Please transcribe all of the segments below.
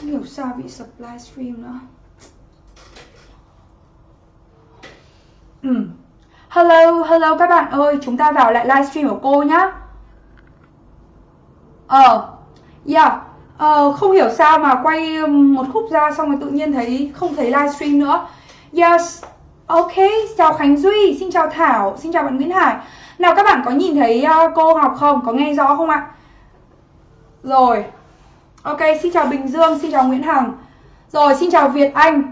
Không hiểu sao bị sập livestream nữa ừ. Hello, hello các bạn ơi Chúng ta vào lại livestream của cô nhá Ờ Yeah Ờ, không hiểu sao mà quay um, một khúc ra xong rồi tự nhiên thấy không thấy livestream nữa Yes Ok, chào Khánh Duy, xin chào Thảo, xin chào bạn Nguyễn Hải Nào các bạn có nhìn thấy uh, cô học không? Có nghe rõ không ạ? Rồi Ok, xin chào Bình Dương, xin chào Nguyễn Hằng. Rồi, xin chào Việt Anh.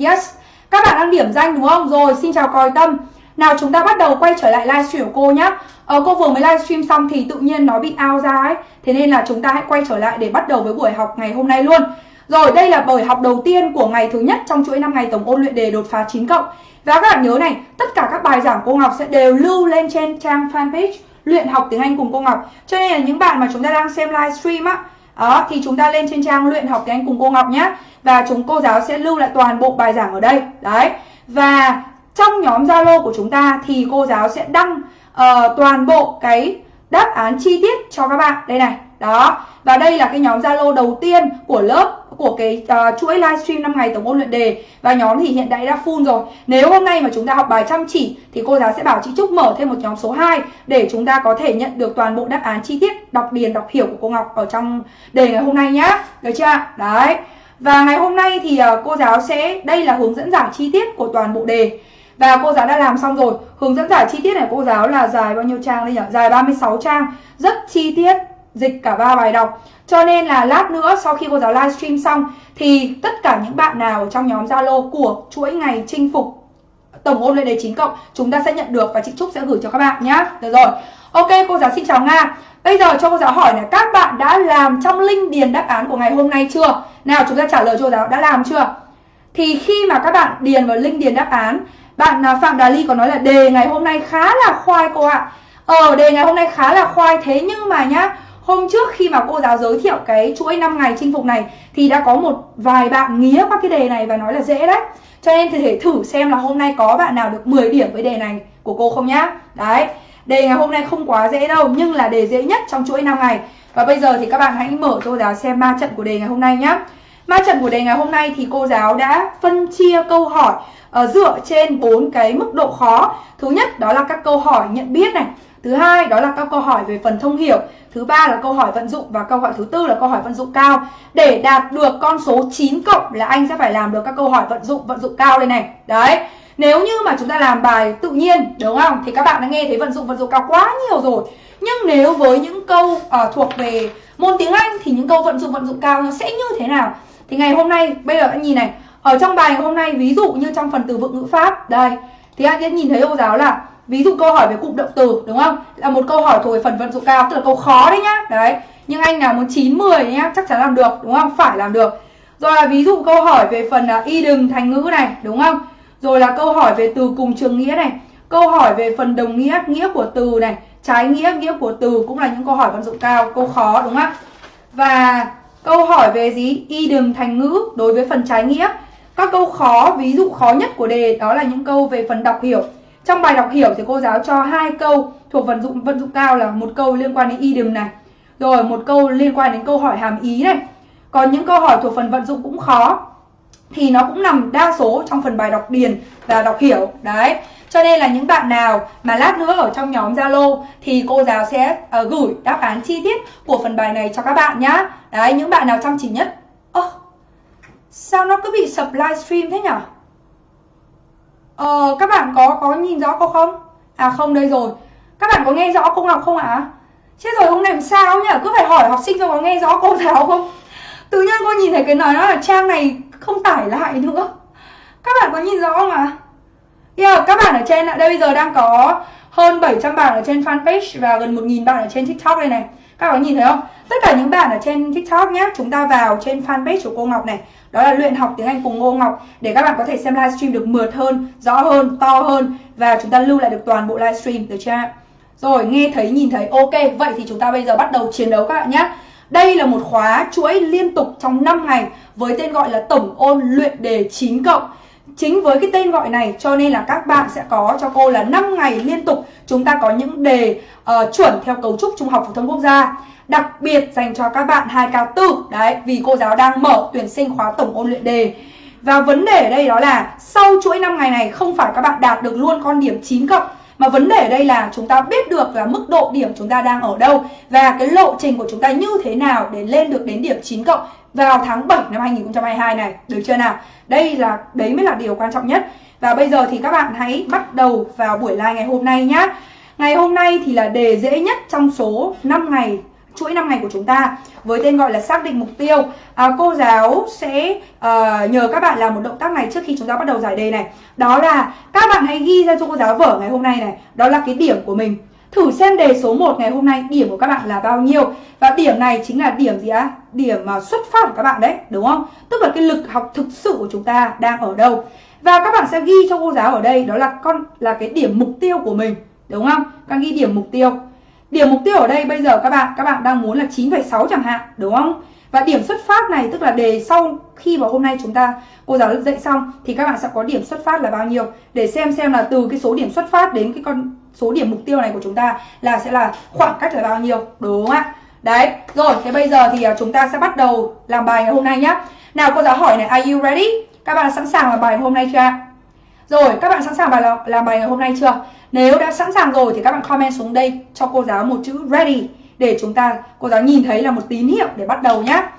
Yes, các bạn đang điểm danh đúng không? Rồi, xin chào Còi Tâm. Nào chúng ta bắt đầu quay trở lại livestream của cô nhé ờ, Cô vừa mới livestream xong thì tự nhiên nó bị out ra ấy. Thế nên là chúng ta hãy quay trở lại để bắt đầu với buổi học ngày hôm nay luôn. Rồi, đây là buổi học đầu tiên của ngày thứ nhất trong chuỗi 5 ngày tổng ôn luyện đề đột phá 9 cộng. Và các bạn nhớ này, tất cả các bài giảng cô Ngọc sẽ đều lưu lên trên trang fanpage luyện học tiếng Anh cùng cô Ngọc. Cho nên là những bạn mà chúng ta đang xem livestream á đó, thì chúng ta lên trên trang luyện học tiếng Anh cùng cô Ngọc nhé Và chúng cô giáo sẽ lưu lại toàn bộ bài giảng ở đây. Đấy. Và trong nhóm Zalo của chúng ta thì cô giáo sẽ đăng uh, toàn bộ cái đáp án chi tiết cho các bạn. Đây này, đó. Và đây là cái nhóm Zalo đầu tiên của lớp của cái uh, chuỗi livestream 5 ngày tổng ôn luyện đề và nhóm thì hiện tại đã full rồi. Nếu hôm nay mà chúng ta học bài chăm chỉ thì cô giáo sẽ bảo chị Trúc mở thêm một nhóm số 2 để chúng ta có thể nhận được toàn bộ đáp án chi tiết đọc điền đọc hiểu của cô Ngọc ở trong đề ngày hôm nay nhá. Được chưa? Đấy. Và ngày hôm nay thì uh, cô giáo sẽ đây là hướng dẫn giải chi tiết của toàn bộ đề. Và cô giáo đã làm xong rồi Hướng dẫn giải chi tiết này cô giáo là dài bao nhiêu trang đây nhỉ? Dài 36 trang Rất chi tiết Dịch cả ba bài đọc cho nên là lát nữa sau khi cô giáo livestream xong thì tất cả những bạn nào trong nhóm Zalo của chuỗi ngày chinh phục tổng ôn lên đề 9 cộng chúng ta sẽ nhận được và chị Trúc sẽ gửi cho các bạn nhé. Được rồi. Ok, cô giáo xin chào Nga. Bây giờ cho cô giáo hỏi là các bạn đã làm trong linh điền đáp án của ngày hôm nay chưa? Nào chúng ta trả lời cho cô giáo đã làm chưa? Thì khi mà các bạn điền vào linh điền đáp án, bạn à, Phạm Đà Ly có nói là đề ngày hôm nay khá là khoai cô ạ. Ờ, đề ngày hôm nay khá là khoai thế nhưng mà nhá, Hôm trước khi mà cô giáo giới thiệu cái chuỗi 5 ngày chinh phục này thì đã có một vài bạn nghía qua cái đề này và nói là dễ đấy. Cho nên thì thể thử xem là hôm nay có bạn nào được 10 điểm với đề này của cô không nhá. Đấy. Đề ngày hôm nay không quá dễ đâu nhưng là đề dễ nhất trong chuỗi 5 ngày. Và bây giờ thì các bạn hãy mở cô giáo xem ma trận của đề ngày hôm nay nhá. Ma trận của đề ngày hôm nay thì cô giáo đã phân chia câu hỏi uh, dựa trên bốn cái mức độ khó. Thứ nhất đó là các câu hỏi nhận biết này. Thứ hai đó là các câu hỏi về phần thông hiểu Thứ ba là câu hỏi vận dụng và câu hỏi thứ tư là câu hỏi vận dụng cao. Để đạt được con số 9 cộng là anh sẽ phải làm được các câu hỏi vận dụng vận dụng cao đây này. Đấy. Nếu như mà chúng ta làm bài tự nhiên đúng không thì các bạn đã nghe thấy vận dụng vận dụng cao quá nhiều rồi. Nhưng nếu với những câu à, thuộc về môn tiếng Anh thì những câu vận dụng vận dụng cao nó sẽ như thế nào? Thì ngày hôm nay bây giờ anh nhìn này, ở trong bài hôm nay ví dụ như trong phần từ vựng ngữ pháp đây thì anh sẽ nhìn thấy cô giáo là ví dụ câu hỏi về cụm động từ đúng không? Là một câu hỏi thuộc về phần vận dụng cao tức là câu khó đấy nhá. Đấy. Nhưng anh nào muốn 9 10 nhá chắc chắn làm được đúng không? Phải làm được. Rồi là ví dụ câu hỏi về phần uh, y đừng thành ngữ này đúng không? Rồi là câu hỏi về từ cùng trường nghĩa này. Câu hỏi về phần đồng nghĩa nghĩa của từ này trái nghĩa nghĩa của từ cũng là những câu hỏi vận dụng cao câu khó đúng không? Và câu hỏi về gì? Y đừng thành ngữ đối với phần trái nghĩa. Các câu khó ví dụ khó nhất của đề đó là những câu về phần đọc hiểu trong bài đọc hiểu thì cô giáo cho hai câu thuộc vận dụng vận dụng cao là một câu liên quan đến idiom này, rồi một câu liên quan đến câu hỏi hàm ý này. Còn những câu hỏi thuộc phần vận dụng cũng khó thì nó cũng nằm đa số trong phần bài đọc điền và đọc hiểu. Đấy. Cho nên là những bạn nào mà lát nữa ở trong nhóm Zalo thì cô giáo sẽ uh, gửi đáp án chi tiết của phần bài này cho các bạn nhá. Đấy, những bạn nào chăm chỉ nhất. Ơ, oh, sao nó cứ bị sập livestream thế nhỉ? Ờ, các bạn có có nhìn rõ cô không? À không đây rồi. Các bạn có nghe rõ cô Ngọc không ạ? À? Chết rồi hôm nay làm sao nhỉ? Cứ phải hỏi học sinh cho có nghe rõ cô giáo không? Tự nhiên cô nhìn thấy cái nói đó là trang này không tải lại nữa. Các bạn có nhìn rõ không ạ? À? Yeah, các bạn ở trên đây bây giờ đang có hơn 700 bạn ở trên fanpage và gần 1.000 bạn ở trên TikTok đây này. Các bạn nhìn thấy không? Tất cả những bạn ở trên TikTok nhé, chúng ta vào trên fanpage của cô Ngọc này đó là luyện học tiếng Anh cùng Ngô Ngọc để các bạn có thể xem livestream được mượt hơn, rõ hơn, to hơn và chúng ta lưu lại được toàn bộ livestream được chưa? Rồi, nghe thấy, nhìn thấy, ok, vậy thì chúng ta bây giờ bắt đầu chiến đấu các bạn nhé. Đây là một khóa chuỗi liên tục trong 5 ngày với tên gọi là tổng ôn luyện đề 9 cộng. Chính với cái tên gọi này cho nên là các bạn sẽ có cho cô là 5 ngày liên tục chúng ta có những đề uh, chuẩn theo cấu trúc Trung học phổ thông quốc gia. Đặc biệt dành cho các bạn 2K4 đấy vì cô giáo đang mở tuyển sinh khóa tổng ôn luyện đề. Và vấn đề ở đây đó là sau chuỗi 5 ngày này không phải các bạn đạt được luôn con điểm 9 cộng mà vấn đề ở đây là chúng ta biết được là mức độ điểm chúng ta đang ở đâu và cái lộ trình của chúng ta như thế nào để lên được đến điểm 9 cộng vào tháng 7 năm 2022 này, được chưa nào? Đây là đấy mới là điều quan trọng nhất. Và bây giờ thì các bạn hãy bắt đầu vào buổi live ngày hôm nay nhá. Ngày hôm nay thì là đề dễ nhất trong số 5 ngày chuỗi 5 ngày của chúng ta với tên gọi là xác định mục tiêu. À, cô giáo sẽ uh, nhờ các bạn làm một động tác này trước khi chúng ta bắt đầu giải đề này. Đó là các bạn hãy ghi ra cho cô giáo vở ngày hôm nay này. Đó là cái điểm của mình. Thử xem đề số 1 ngày hôm nay điểm của các bạn là bao nhiêu. Và điểm này chính là điểm gì á? Điểm mà xuất phát của các bạn đấy đúng không? Tức là cái lực học thực sự của chúng ta đang ở đâu. Và các bạn sẽ ghi cho cô giáo ở đây đó là con là cái điểm mục tiêu của mình đúng không? Các ghi điểm mục tiêu. Điểm mục tiêu ở đây bây giờ các bạn các bạn đang muốn là 9,6 chẳng hạn, đúng không? Và điểm xuất phát này tức là đề sau khi vào hôm nay chúng ta cô giáo dạy xong thì các bạn sẽ có điểm xuất phát là bao nhiêu để xem xem là từ cái số điểm xuất phát đến cái con số điểm mục tiêu này của chúng ta là sẽ là khoảng cách là bao nhiêu, đúng không ạ? Đấy, rồi thế bây giờ thì à, chúng ta sẽ bắt đầu làm bài ngày hôm nay nhá. Nào cô giáo hỏi này, are you ready? Các bạn sẵn sàng làm bài hôm nay chưa ạ? Rồi, các bạn sẵn sàng bài làm bài ngày hôm nay chưa? Nếu đã sẵn sàng rồi thì các bạn comment xuống đây cho cô giáo một chữ ready để chúng ta cô giáo nhìn thấy là một tín hiệu để bắt đầu nhá.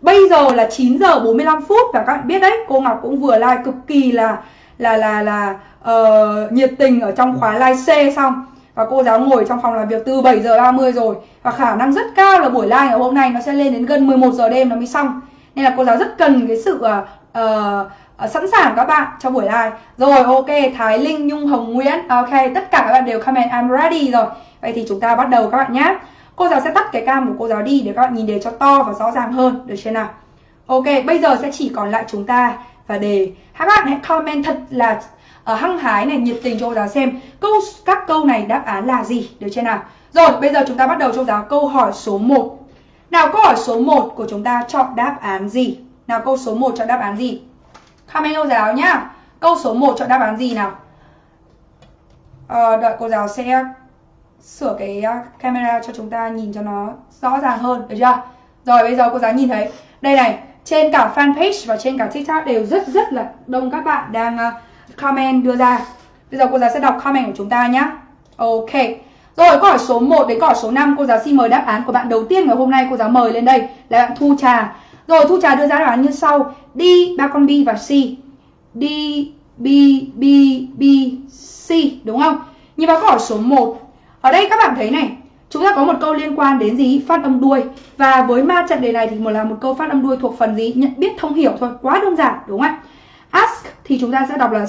Bây giờ là 9 giờ 45 phút và các bạn biết đấy, cô Ngọc cũng vừa like cực kỳ là là là là uh, nhiệt tình ở trong khóa live C xong và cô giáo ngồi trong phòng làm việc từ 7 giờ 30 rồi và khả năng rất cao là buổi live ngày hôm nay nó sẽ lên đến gần 11 giờ đêm nó mới xong. Nên là cô giáo rất cần cái sự uh, uh, sẵn sàng các bạn cho buổi live. Rồi ok Thái Linh Nhung Hồng Nguyễn. Ờ, ok tất cả các bạn đều comment I'm ready rồi. Vậy thì chúng ta bắt đầu các bạn nhé cô giáo sẽ tắt cái cam của cô giáo đi để các bạn nhìn đề cho to và rõ ràng hơn được chưa nào? Ok bây giờ sẽ chỉ còn lại chúng ta và đề. Các bạn hãy comment thật là uh, hăng hái này nhiệt tình cho cô giáo xem câu các câu này đáp án là gì được chưa nào? Rồi bây giờ chúng ta bắt đầu cho cô giáo câu hỏi số 1 nào câu hỏi số 1 của chúng ta chọn đáp án gì? Nào câu số 1 chọn đáp án gì? Comment cô giáo nhá. Câu số 1 chọn đáp án gì nào? À, đợi cô giáo sẽ ờ, sửa cái ờ, camera cho chúng ta nhìn cho nó rõ ràng hơn, được chưa? Rồi bây giờ cô giáo nhìn thấy. Đây này, trên cả fanpage và trên cả TikTok đều rất rất là đông các bạn đang comment đưa ra. Bây giờ cô giáo sẽ đọc comment của chúng ta nhé. Ok. Rồi câu hỏi số 1 đến câu hỏi số 5 cô giáo xin mời đáp án của bạn đầu tiên ngày hôm nay cô giáo mời lên đây là bạn Thu Trà. Rồi Thu Trà đưa ra đáp án như sau. D, ba con B và C. D, B, B, B, C. Đúng không? Như vào câu hỏi số 1. Ở đây các bạn thấy này. Chúng ta có một câu liên quan đến gì? Phát âm đuôi. Và với ma trận đề này thì một là một câu phát âm đuôi thuộc phần gì? Nhận biết thông hiểu thôi. Quá đơn giản. Đúng không ạ? Ask thì chúng ta sẽ đọc là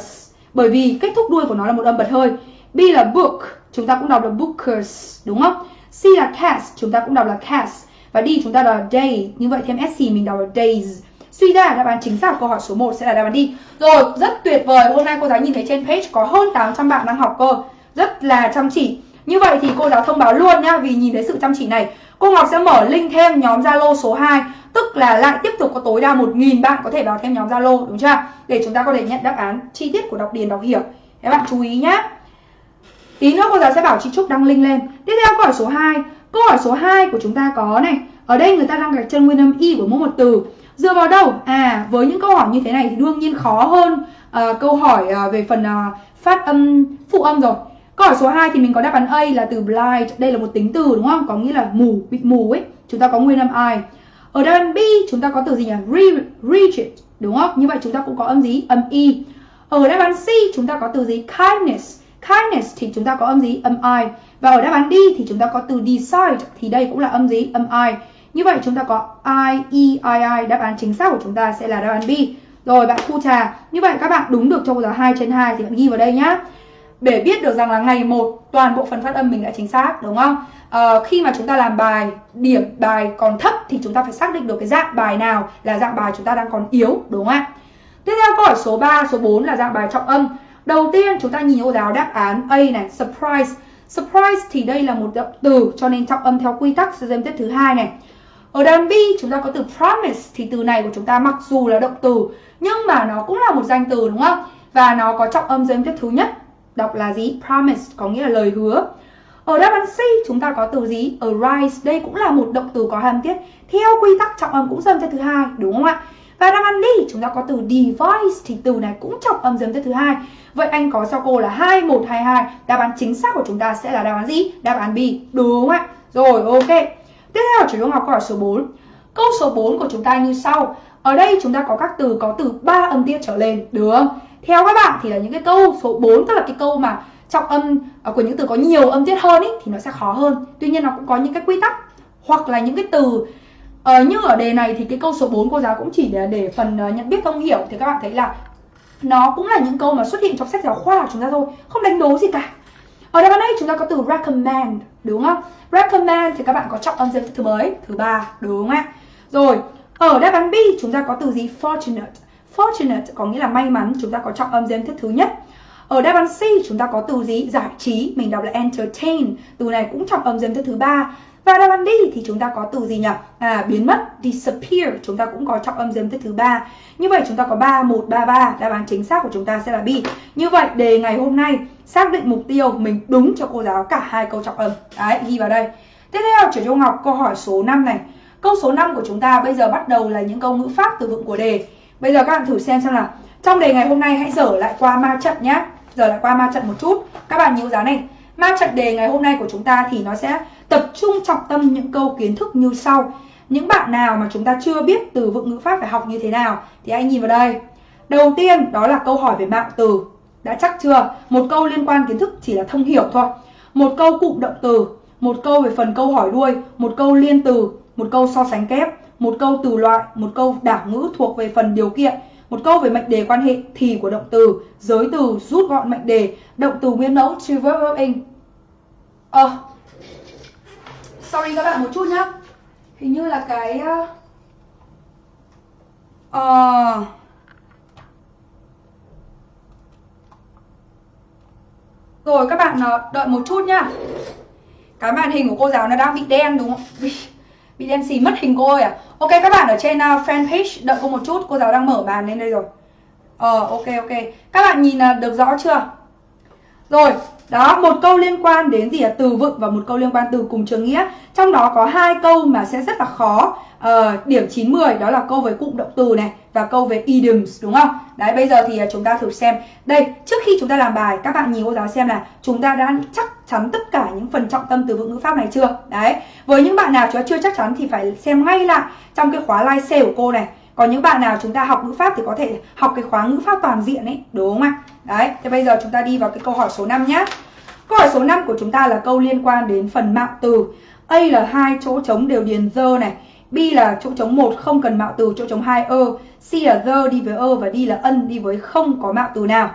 bởi vì kết thúc đuôi của nó là một âm bật hơi. B là book, chúng ta cũng đọc là bookers, đúng không? C là cast, chúng ta cũng đọc là cast. Và đi chúng ta đọc là day, như vậy thêm SC mình đọc là days. Suy ra đáp án chính xác câu hỏi số 1 sẽ là đáp án đi. Rồi, rất tuyệt vời. Hôm nay cô giáo nhìn thấy trên page có hơn 800 bạn đang học cơ. Rất là chăm chỉ. Như vậy thì cô giáo thông báo luôn nhá, vì nhìn thấy sự chăm chỉ này. Cô Ngọc sẽ mở link thêm nhóm Zalo số 2, tức là lại tiếp tục có tối đa 1.000 bạn có thể vào thêm nhóm Zalo, đúng chưa? Để chúng ta có thể nhận đáp án chi tiết của đọc điền đọc hiểu. Các bạn chú ý nhé. Tí nữa cô giáo sẽ bảo chị Trúc đăng link lên. Tiếp theo câu hỏi số 2. Câu hỏi số 2 của chúng ta có này. Ở đây người ta đang gạch chân nguyên âm y của mỗi một từ. Dựa vào đâu? À, với những câu hỏi như thế này thì đương nhiên khó hơn uh, câu hỏi uh, về phần uh, phát âm phụ âm rồi. Câu hỏi số 2 thì mình có đáp án A là từ blind, đây là một tính từ đúng không? Có nghĩa là mù, bị mù ấy. Chúng ta có nguyên âm I. Ở đáp án B chúng ta có từ gì nhỉ? Re rigid, đúng không? Như vậy chúng ta cũng có âm gì? Âm Y. Ở đáp án C chúng ta có từ gì? Kindness. Kindness thì chúng ta có âm gì? Âm I. Và ở đáp án D thì chúng ta có từ decide thì đây cũng là âm gì? Âm I. Như vậy chúng ta có I, E, I, I. Đáp án chính xác của chúng ta sẽ là đáp án B. Rồi bạn Thu Trà. Như vậy các bạn đúng được trong giờ giáo 2 trên 2 thì bạn ghi vào đây nhá. Để biết được rằng là ngày 1 toàn bộ phần phát âm mình đã chính xác đúng không? À, khi mà chúng ta làm bài điểm bài còn thấp thì chúng ta phải xác định được cái dạng bài nào là dạng bài chúng ta đang còn yếu đúng không ạ? Tiếp theo câu hỏi số 3, số 4 là dạng bài trọng âm. Đầu tiên chúng ta nhìn ô giáo đáp án A này, surprise. Surprise thì đây là một động từ cho nên trọng âm theo quy tắc sẽ thêm tiếp thứ hai này. ở đoạn B chúng ta có từ promise thì từ này của chúng ta mặc dù là động từ nhưng mà nó cũng là một danh từ đúng không? Và nó có trọng âm dưới tiếp tiết thứ nhất. Đọc là gì? Promise có nghĩa là lời hứa. Ở đáp án C chúng ta có từ gì? Arise. Đây cũng là một động từ có hàm tiết theo quy tắc trọng âm cũng dâm tiết thứ hai, đúng không ạ? Và đáp án D chúng ta có từ device thì từ này cũng trọng âm dâm tiết thứ hai. Vậy anh có cho cô là 2122, đáp án chính xác của chúng ta sẽ là đáp án gì? Đáp án B, đúng không ạ? Rồi, ok. Tiếp theo chủ yếu học câu hỏi số 4. Câu số 4 của chúng ta như sau. Ở đây chúng ta có các từ có từ 3 âm tiết trở lên, được không? Theo các bạn thì là những cái câu số 4 tức là cái câu mà trọng âm à, của những từ có nhiều âm tiết hơn ý, thì nó sẽ khó hơn. Tuy nhiên nó cũng có những cái quy tắc hoặc là những cái từ Ờ, uh, như ở đề này thì cái câu số 4 cô giáo cũng chỉ để, để phần uh, nhận biết thông hiểu thì các bạn thấy là nó cũng là những câu mà xuất hiện trong sách giáo khoa của chúng ta thôi, không đánh đố gì cả. Ở đây đây chúng ta có từ recommend đúng không? Recommend thì các bạn có trọng âm thứ mấy? Thứ ba đúng không ạ? Rồi, ở đáp án B chúng ta có từ gì? Fortunate. Fortunate có nghĩa là may mắn, chúng ta có trọng âm thứ thứ nhất. Ở đáp án C chúng ta có từ gì? Giải trí, mình đọc là entertain. Từ này cũng trọng âm thứ thứ ba. Và đáp án D thì chúng ta có từ gì nhỉ? À, biến mất, disappear, chúng ta cũng có trọng âm dếm thứ ba. Như vậy chúng ta có 3, 1, 3, 3, đáp án chính xác của chúng ta sẽ là B. Như vậy đề ngày hôm nay xác định mục tiêu mình đúng cho cô giáo cả hai câu trọng âm. Đấy, ghi vào đây. Tiếp theo chuyển trung Ngọc câu hỏi số 5 này. Câu số 5 của chúng ta bây giờ bắt đầu là những câu ngữ pháp từ vựng của đề. Bây giờ các bạn thử xem xem là trong đề ngày hôm nay hãy dở lại qua ma trận nhé. Dở lại qua ma trận một chút. Các bạn nhớ giá này. Ma trận đề ngày hôm nay của chúng ta thì nó sẽ tập trung trọng tâm những câu kiến thức như sau. Những bạn nào mà chúng ta chưa biết từ vựng ngữ pháp phải học như thế nào thì anh nhìn vào đây. Đầu tiên đó là câu hỏi về mạng từ. Đã chắc chưa? Một câu liên quan kiến thức chỉ là thông hiểu thôi. Một câu cụm động từ, một câu về phần câu hỏi đuôi, một câu liên từ, một câu so sánh kép, một câu từ loại, một câu đảo ngữ thuộc về phần điều kiện, một câu về mệnh đề quan hệ thì của động từ, giới từ rút gọn mệnh đề, động từ nguyên mẫu to verb verb in. Ờ, sorry các bạn một chút nhá. Hình như là cái uh, rồi các bạn ờ, đợi một chút nhá. Cái màn hình của cô giáo nó đang bị đen đúng không? Bị, bị đen xì mất hình cô ơi à. Ok các bạn ở trên uh, fanpage đợi cô một chút cô giáo đang mở bàn lên đây rồi. Ờ uh, ok ok. Các bạn nhìn uh, được rõ chưa? Rồi đó, một câu liên quan đến gì là từ vựng và một câu liên quan từ cùng trường nghĩa. Trong đó có hai câu mà sẽ rất là khó. Uh, điểm 9 10 đó là câu về cụm động từ này và câu về idioms đúng không? Đấy bây giờ thì à, chúng ta thử xem. Đây, trước khi chúng ta làm bài các bạn nhìn cô giáo xem là chúng ta đã chắc chắn tất cả những phần trọng tâm từ vựng ngữ pháp này chưa? Đấy. Với những bạn nào chúng ta chưa chắc chắn thì phải xem ngay lại trong cái khóa live sale của cô này. Còn những bạn nào chúng ta học ngữ pháp thì có thể học cái khóa ngữ pháp toàn diện ấy, đúng không ạ? Đấy, thế bây giờ chúng ta đi vào cái câu hỏi số 5 nhé. Câu hỏi số 5 của chúng ta là câu liên quan đến phần mạo từ. A là hai chỗ trống đều điền dơ này. B là chỗ trống 1 không cần mạo từ, chỗ trống 2 ơ. C là dơ đi với ơ và D là ân đi với không có mạo từ nào.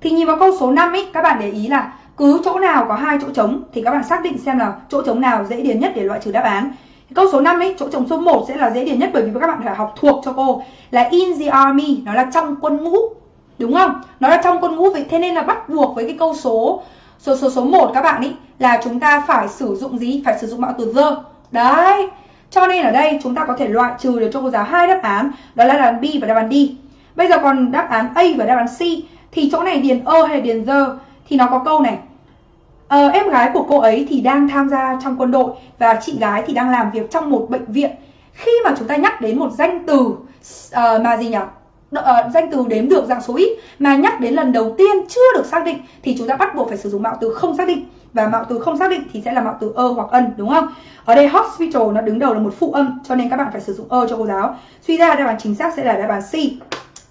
Thì nhìn vào câu số 5 ấy, các bạn để ý là cứ chỗ nào có hai chỗ trống thì các bạn xác định xem là chỗ trống nào dễ điền nhất để loại trừ đáp án. Câu số 5 ấy, chỗ trống số 1 sẽ là dễ điền nhất bởi vì các bạn phải học thuộc cho cô là in the army, nó là trong quân ngũ. Đúng không? Nó là trong quân ngũ vậy thế nên là bắt buộc với cái câu số số số số 1 các bạn ý là chúng ta phải sử dụng gì? Phải sử dụng mạo từ the. Đấy. Cho nên ở đây chúng ta có thể loại trừ được cho cô giáo hai đáp án, đó là đáp án B và đáp án D. Bây giờ còn đáp án A và đáp án C thì chỗ này điền ơ hay điền the thì nó có câu này. Ờ, em gái của cô ấy thì đang tham gia trong quân đội và chị gái thì đang làm việc trong một bệnh viện. Khi mà chúng ta nhắc đến một danh từ uh, mà gì nhỉ? uh, danh từ đếm được dạng số ít mà nhắc đến lần đầu tiên chưa được xác định thì chúng ta bắt buộc phải sử dụng mạo từ không xác định và mạo từ không xác định thì sẽ là mạo từ ơ hoặc ân đúng không? Ở đây hospital nó đứng đầu là một phụ âm cho nên các bạn phải sử dụng ơ cho cô giáo. Suy ra đáp án chính xác sẽ là đáp án C.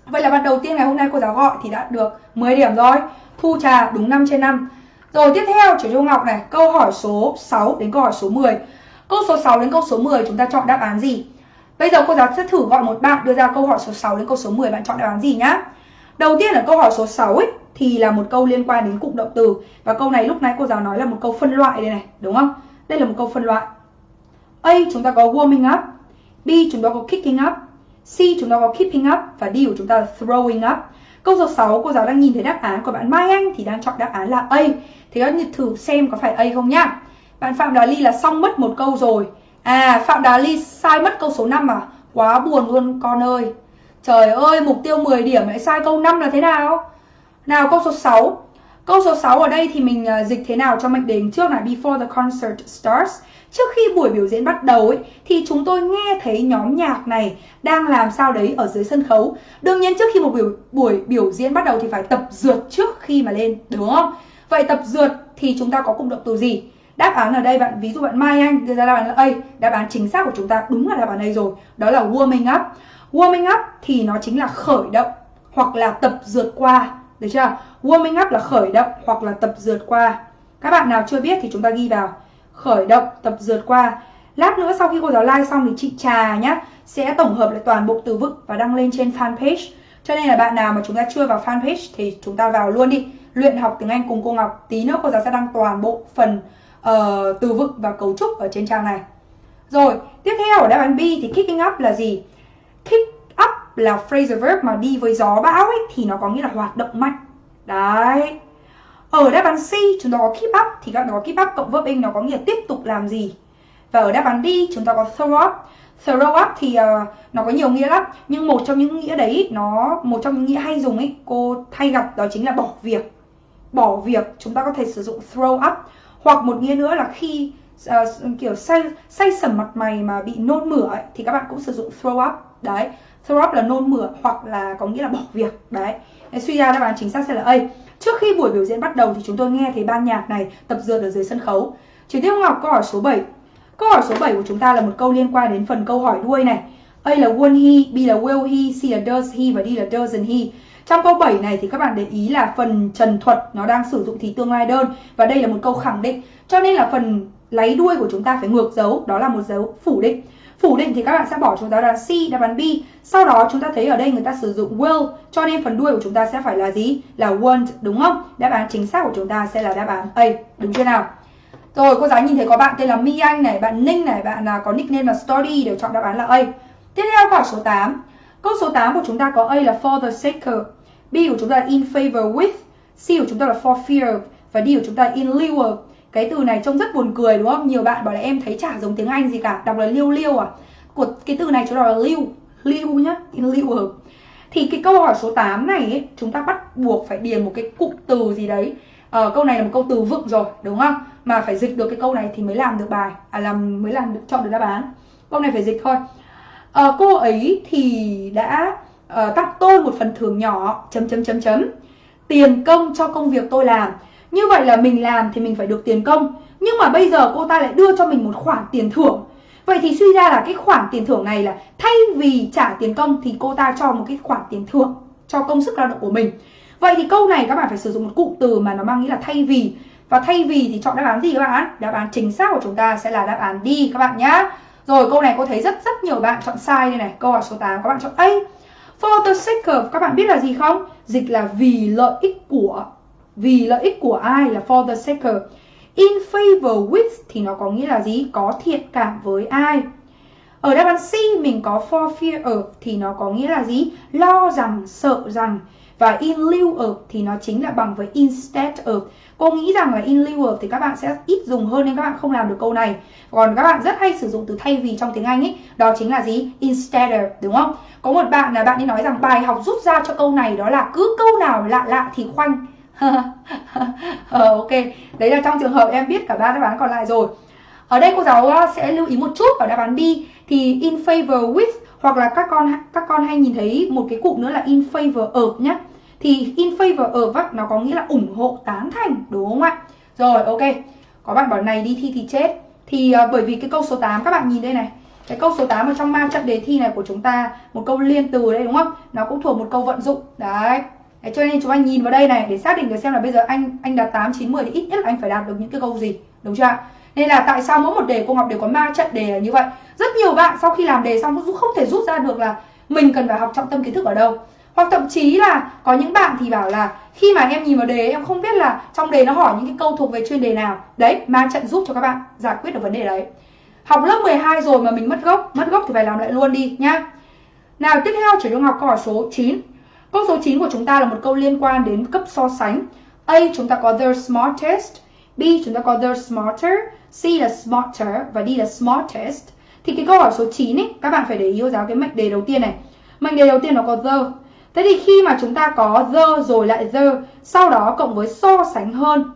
Vậy là bạn đầu tiên ngày hôm nay cô giáo gọi thì đã được 10 điểm rồi. Thu trà đúng 5 trên 5. Rồi tiếp theo chủ Trung Ngọc này, câu hỏi số 6 đến câu hỏi số 10. Câu số 6 đến câu số 10 chúng ta chọn đáp án gì? Bây giờ cô giáo sẽ thử gọi một bạn đưa ra câu hỏi số 6 đến câu số 10 bạn chọn đáp án gì nhá. Đầu tiên là câu hỏi số 6 ấy thì là một câu liên quan đến cụm động từ và câu này lúc nãy cô giáo nói là một câu phân loại đây này, đúng không? Đây là một câu phân loại. A chúng ta có warming up, B chúng ta có kicking up, C chúng ta có keeping up và D của chúng ta là throwing up. Câu số 6 cô giáo đang nhìn thấy đáp án của bạn Mai Anh thì đang chọn đáp án là A. Thì các bạn thử xem có phải A không nhá. Bạn Phạm Đà Ly là xong mất một câu rồi À Phạm đà Ly sai mất câu số 5 à? Quá buồn luôn con ơi. Trời ơi, mục tiêu 10 điểm lại sai câu 5 là thế nào? Nào câu số 6. Câu số 6 ở đây thì mình à, dịch thế nào cho mệnh đề trước này before the concert starts. Trước khi buổi biểu diễn bắt đầu ấy thì chúng tôi nghe thấy nhóm nhạc này đang làm sao đấy ở dưới sân khấu. Đương nhiên trước khi một buổi buổi biểu diễn bắt đầu thì phải tập dượt trước khi mà lên, đúng không? Vậy tập dượt thì chúng ta có cụm động từ gì? Đáp án ở đây bạn ví dụ bạn Mai Anh đưa ra đáp án là A, đáp án chính xác của chúng ta đúng là đáp án A rồi. Đó là warming up. Warming up thì nó chính là khởi động hoặc là tập dượt qua, được chưa? Warming up là khởi động hoặc là tập dượt qua. Các bạn nào chưa biết thì chúng ta ghi vào khởi động tập dượt qua. Lát nữa sau khi cô giáo like xong thì chị Trà nhá sẽ tổng hợp lại toàn bộ từ vựng và đăng lên trên fanpage. Cho nên là bạn nào mà chúng ta chưa vào fanpage thì chúng ta vào luôn đi. Luyện học tiếng Anh cùng cô Ngọc. Tí nữa cô giáo sẽ đăng toàn bộ phần uh, từ vựng và cấu trúc ở trên trang này. Rồi, tiếp theo ở đáp án B thì kicking up là gì? Kick up là phrasal verb mà đi với gió bão ấy thì nó có nghĩa là hoạt động mạnh. Đấy. Ở đáp án C chúng ta có keep up thì các bạn có keep up cộng verb in nó có nghĩa tiếp tục làm gì. Và ở đáp án D chúng ta có throw up. Throw up thì uh, nó có nhiều nghĩa lắm nhưng một trong những nghĩa đấy nó một trong những nghĩa hay dùng ấy cô hay gặp đó chính là bỏ việc. Bỏ việc chúng ta có thể sử dụng throw up hoặc một nghĩa nữa là khi uh, kiểu say say sẩm mặt mày mà bị nôn mửa ấy, thì các bạn cũng sử dụng throw up đấy throw up là nôn mửa hoặc là có nghĩa là bỏ việc đấy Nên suy ra đáp án chính xác sẽ là A trước khi buổi biểu diễn bắt đầu thì chúng tôi nghe thấy ban nhạc này tập dượt ở dưới sân khấu Chỉ tiếp Ngọc câu hỏi số 7 câu hỏi số 7 của chúng ta là một câu liên quan đến phần câu hỏi đuôi này A là won't he, B là will he, C là does he và D là doesn't he trong câu 7 này thì các bạn để ý là phần trần thuật nó đang sử dụng thì tương lai đơn và đây là một câu khẳng định. Cho nên là phần lấy đuôi của chúng ta phải ngược dấu, đó là một dấu phủ định. Phủ định thì các bạn sẽ bỏ chúng ta là C, đáp án B. Sau đó chúng ta thấy ở đây người ta sử dụng will, cho nên phần đuôi của chúng ta sẽ phải là gì? Là won't, đúng không? Đáp án chính xác của chúng ta sẽ là đáp án A, đúng chưa nào? Rồi, cô giáo nhìn thấy có bạn tên là My Anh này, bạn Ninh này, bạn là có nickname là Story đều chọn đáp án là A. Tiếp theo câu số 8. Câu số 8 của chúng ta có A là for the sake of, B của chúng ta là in favor with, C của chúng ta là for fear và D của chúng ta là in lieu of. Cái từ này trông rất buồn cười đúng không? Nhiều bạn bảo là em thấy chả giống tiếng Anh gì cả, đọc là liêu liêu à. Của cái từ này chúng ta là liêu, liêu nhá, in lieu. Thì cái câu hỏi số 8 này ấy, chúng ta bắt buộc phải điền một cái cụm từ gì đấy. Ờ, câu này là một câu từ vựng rồi, đúng không? Mà phải dịch được cái câu này thì mới làm được bài, à làm mới làm được chọn được đáp án. Câu này phải dịch thôi. Ờ, cô ấy thì đã uh, tặng tôi một phần thưởng nhỏ chấm chấm chấm chấm tiền công cho công việc tôi làm như vậy là mình làm thì mình phải được tiền công. Nhưng mà bây giờ cô ta lại đưa cho mình một khoản tiền thưởng. Vậy thì suy ra là cái khoản tiền thưởng này là thay vì trả tiền công thì cô ta cho một cái khoản tiền thưởng cho công sức lao động của mình. Vậy thì câu này các bạn phải sử dụng một cụm từ mà nó mang nghĩa là thay vì. Và thay vì thì chọn đáp án gì các bạn? Đáp án chính xác của chúng ta sẽ là đáp án đi các bạn nhá. Rồi, câu này cô thấy rất rất nhiều bạn chọn sai đây này. Câu hỏi số 8 các bạn chọn A. For the sake of, các bạn biết là gì không? Dịch là vì lợi ích của. Vì lợi ích của ai là for the sake of. In favor with thì nó có nghĩa là gì? Có thiện cảm với ai. Ở đáp án C mình có for fear of thì nó có nghĩa là gì? Lo rằng, sợ rằng. Và in lieu of thì nó chính là bằng với instead of. Cô nghĩ rằng là in lieu of thì các bạn sẽ ít dùng hơn nên các bạn không làm được câu này. Còn các bạn rất hay sử dụng từ thay vì trong tiếng Anh ấy, đó chính là gì? Instead of, đúng không? Có một bạn là bạn ấy nói rằng bài học rút ra cho câu này đó là cứ câu nào lạ lạ thì khoanh ờ, ok, đấy là trong trường hợp em biết cả ba đáp án còn lại rồi. Ở đây cô giáo ờ, sẽ lưu ý một chút ở đáp án B. Thì in favor with hoặc là các con các con hay nhìn thấy một cái cụm nữa là in favor of nhé thì in favor of á, nó có nghĩa là ủng hộ tán thành đúng không ạ? Rồi ok. Có bạn bảo này đi thi thì chết. Thì uh, bởi vì cái câu số 8 các bạn nhìn đây này. Cái câu số 8 ở trong ma trận đề thi này của chúng ta một câu liên từ đây đúng không? Nó cũng thuộc một câu vận dụng. Đấy. Đấy, cho nên chúng anh nhìn vào đây này để xác định được xem là bây giờ anh anh đạt 8, 9, 10 thì ít nhất là anh phải đạt được những cái câu gì đúng chưa nên là tại sao mỗi một đề cô Ngọc đều có ma trận đề là như vậy? Rất nhiều bạn sau khi làm đề xong cũng không thể rút ra được là mình cần phải học trọng tâm kiến thức ở đâu. Hoặc thậm chí là có những bạn thì bảo là khi mà em nhìn vào đề em không biết là trong đề nó hỏi những cái câu thuộc về chuyên đề nào. Đấy ma trận giúp cho các bạn giải quyết được vấn đề đấy. Học lớp 12 rồi mà mình mất gốc mất gốc thì phải làm lại luôn đi nhá. Nào tiếp theo chuyển cho Ngọc câu hỏi số 9 câu số 9 của chúng ta là một câu liên quan đến cấp so sánh A chúng ta có the smartest B chúng ta có the smarter C là smarter và D là smartest. Thì cái câu hỏi số 9 ấy, các bạn phải để ý cô giáo cái mệnh đề đầu tiên này. Mệnh đề đầu tiên nó có the. Thế thì khi mà chúng ta có the rồi lại the, sau đó cộng với so sánh hơn,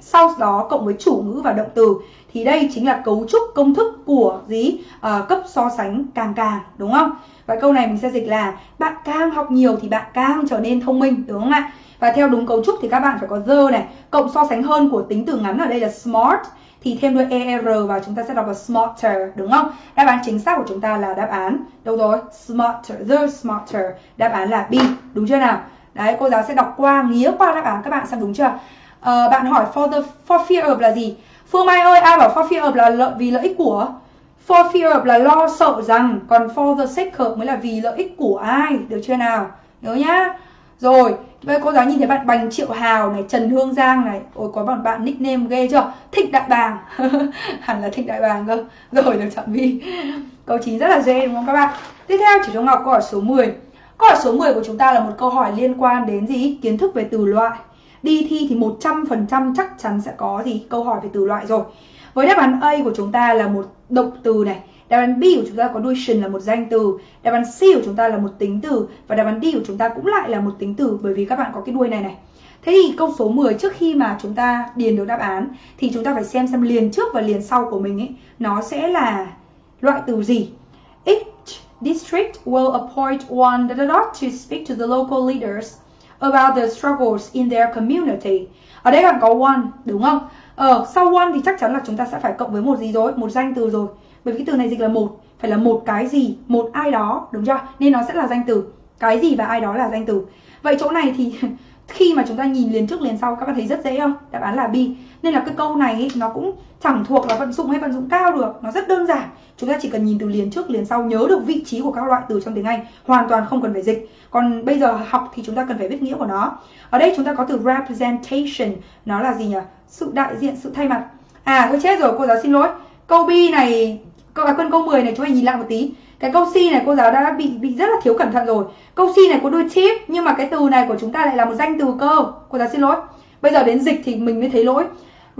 sau đó cộng với chủ ngữ và động từ thì đây chính là cấu trúc công thức của gì à, cấp so sánh càng càng đúng không và câu này mình sẽ dịch là bạn càng học nhiều thì bạn càng trở nên thông minh đúng không ạ? Và theo đúng cấu trúc thì các bạn phải có the này cộng so sánh hơn của tính từ ngắn ở đây là smart thì thêm đuôi er vào chúng ta sẽ đọc là smarter đúng không? Đáp án chính xác của chúng ta là đáp án đâu rồi? Smarter the smarter. Đáp án là b đúng chưa nào? Đấy cô giáo sẽ đọc qua nghĩa qua đáp án các bạn xem đúng chưa? Uh, bạn hỏi for the for fear of là gì? Phương Mai ơi, ai bảo for fear of là lợi vì lợi ích của? For fear of là lo sợ rằng, còn for the sake of mới là vì lợi ích của ai, được chưa nào? Nhớ nhá. Rồi, bây cô giáo nhìn thấy bạn Bành Triệu Hào này, Trần Hương Giang này, ôi có bạn bạn nickname ghê chưa? Thích Đại Bàng. Hẳn là Thích Đại Bàng cơ. Rồi được chọn Vi. Câu 9 rất là dễ đúng không các bạn? Tiếp theo chỉ cho Ngọc câu hỏi số 10. Câu hỏi số 10 của chúng ta là một câu hỏi liên quan đến gì? Kiến thức về từ loại đi thi thì 100% chắc chắn sẽ có gì? Câu hỏi về từ loại rồi. Với đáp án A của chúng ta là một động từ này, đáp án B của chúng ta có đuôi là một danh từ, đáp án C của chúng ta là một tính từ, và đáp án D của chúng ta cũng lại là một tính từ, bởi vì các bạn có cái đuôi này này. Thế thì câu số 10 trước khi mà chúng ta điền được đáp án thì chúng ta phải xem xem liền trước và liền sau của mình ấy, nó sẽ là loại từ gì. Each district will appoint one dot to speak to the local leaders about the struggles in their community. Ở đây là có one, đúng không? Ờ, sau one thì chắc chắn là chúng ta sẽ phải cộng với một gì rồi, một danh từ rồi. Bởi vì cái từ này dịch là một, phải là một cái gì, một ai đó, đúng chưa? Nên nó sẽ là danh từ. Cái gì và ai đó là danh từ. Vậy chỗ này thì khi mà chúng ta nhìn liền trước liền sau các bạn thấy rất dễ không? Đáp án là B. Nên là cái câu này ý, nó cũng chẳng thuộc là vận dụng hay vận dụng cao được, nó rất đơn giản. Chúng ta chỉ cần nhìn từ liền trước liền sau nhớ được vị trí của các loại từ trong tiếng Anh, hoàn toàn không cần phải dịch. Còn bây giờ học thì chúng ta cần phải biết nghĩa của nó. Ở đây chúng ta có từ representation, nó là gì nhỉ? Sự đại diện, sự thay mặt. À, tôi chết rồi, cô giáo xin lỗi. Câu B này, câu à, quân câu 10 này chúng ta nhìn lại một tí. Cái câu C này cô giáo đã bị bị rất là thiếu cẩn thận rồi. Câu C này có đôi chip nhưng mà cái từ này của chúng ta lại là một danh từ cơ. Cô giáo xin lỗi. Bây giờ đến dịch thì mình mới thấy lỗi.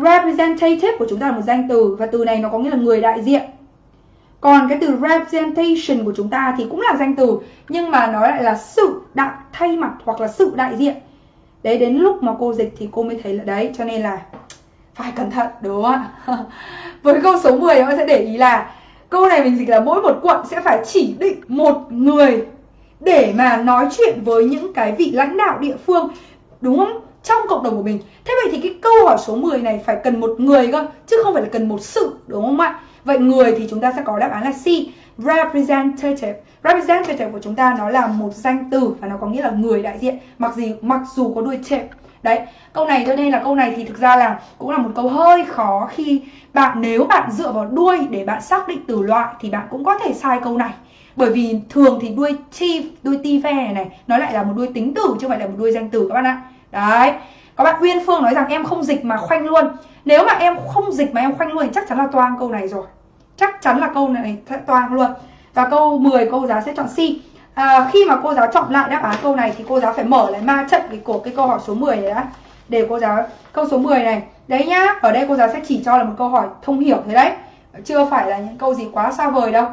Representative của chúng ta là một danh từ, và từ này nó có nghĩa là người đại diện. Còn cái từ representation của chúng ta thì cũng là danh từ, nhưng mà nó lại là sự đại, thay mặt hoặc là sự đại diện. Đấy, đến lúc mà cô dịch thì cô mới thấy là đấy, cho nên là phải cẩn thận, đúng không ạ? Với câu số 10 bạn sẽ để ý là câu này mình dịch là mỗi một quận sẽ phải chỉ định một người để mà nói chuyện với những cái vị lãnh đạo địa phương, đúng không? Trong cộng đồng của mình. Thế vậy thì cái câu hỏi số 10 này phải cần một người cơ chứ không phải là cần một sự đúng không ạ? Vậy người thì chúng ta sẽ có đáp án là C representative. Representative của chúng ta nó là một danh từ và nó có nghĩa là người đại diện mặc gì mặc dù có đuôi tệp đấy câu này cho nên là câu này thì thực ra là cũng là một câu hơi khó khi bạn nếu bạn dựa vào đuôi để bạn xác định từ loại thì bạn cũng có thể sai câu này. Bởi vì thường thì đuôi chief, đuôi ti ve này, này nó lại là một đuôi tính từ chứ không phải là một đuôi danh từ các bạn ạ. Đấy. Các bạn Uyên Phương nói rằng em không dịch mà khoanh luôn. Nếu mà em không dịch mà em khoanh luôn thì chắc chắn là toang câu này rồi. Chắc chắn là câu này toang luôn. Và câu 10 cô giáo sẽ chọn C. À, Khi mà cô giáo chọn lại đáp án câu này Thì cô giáo phải mở lại ma trận cái của cái câu hỏi số 10 này đã Để cô giáo Câu số 10 này. Đấy nhá Ở đây cô giáo sẽ chỉ cho là một câu hỏi thông hiểu thế đấy. Chưa phải là những câu gì quá xa vời đâu.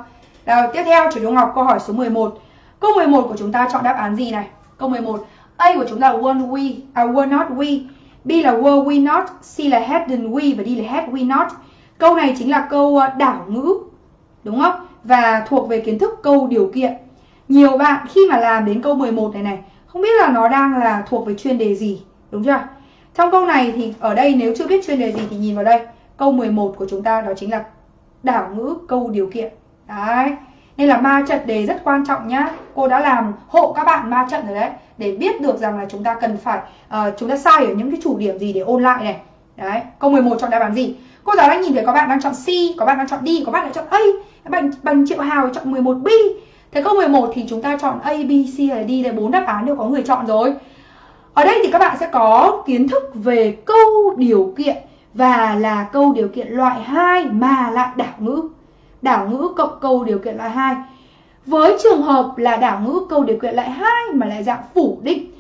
Rồi tiếp theo chủ trung Ngọc câu hỏi số 11 Câu 11 của chúng ta chọn đáp án gì này? Câu 11 A của chúng ta là were we, à were not we. B là were we not, C là hadn't we và D là had we not. Câu này chính là câu ờ, đảo ngữ, đúng không? Và thuộc về kiến thức câu điều kiện. Nhiều bạn khi mà làm đến câu 11 này này, không biết là nó đang là thuộc về chuyên đề gì, đúng chưa? Trong câu này thì ở đây nếu chưa biết chuyên đề gì thì nhìn vào đây. Câu 11 của chúng ta đó chính là đảo ngữ câu điều kiện. Đấy. Nên là ma trận đề rất quan trọng nhá. Cô đã làm hộ các bạn ma trận rồi đấy để biết được rằng là chúng ta cần phải uh, chúng ta sai ở những cái chủ điểm gì để ôn lại này. Đấy, câu 11 chọn đáp án gì? Cô giáo đang nhìn thấy có bạn đang chọn C, có bạn đang chọn D, có bạn lại chọn A. Bằng bằng Triệu Hào chọn 11B. Thế câu 11 thì chúng ta chọn A, B, C hay D là bốn đáp án đều có người chọn rồi. Ở đây thì các bạn sẽ có kiến thức về câu điều kiện và là câu điều kiện loại 2 mà lại đảo ngữ. Đảo ngữ cộng câu điều kiện loại 2. Với trường hợp là đảo ngữ câu điều kiện lại hai mà lại dạng phủ định,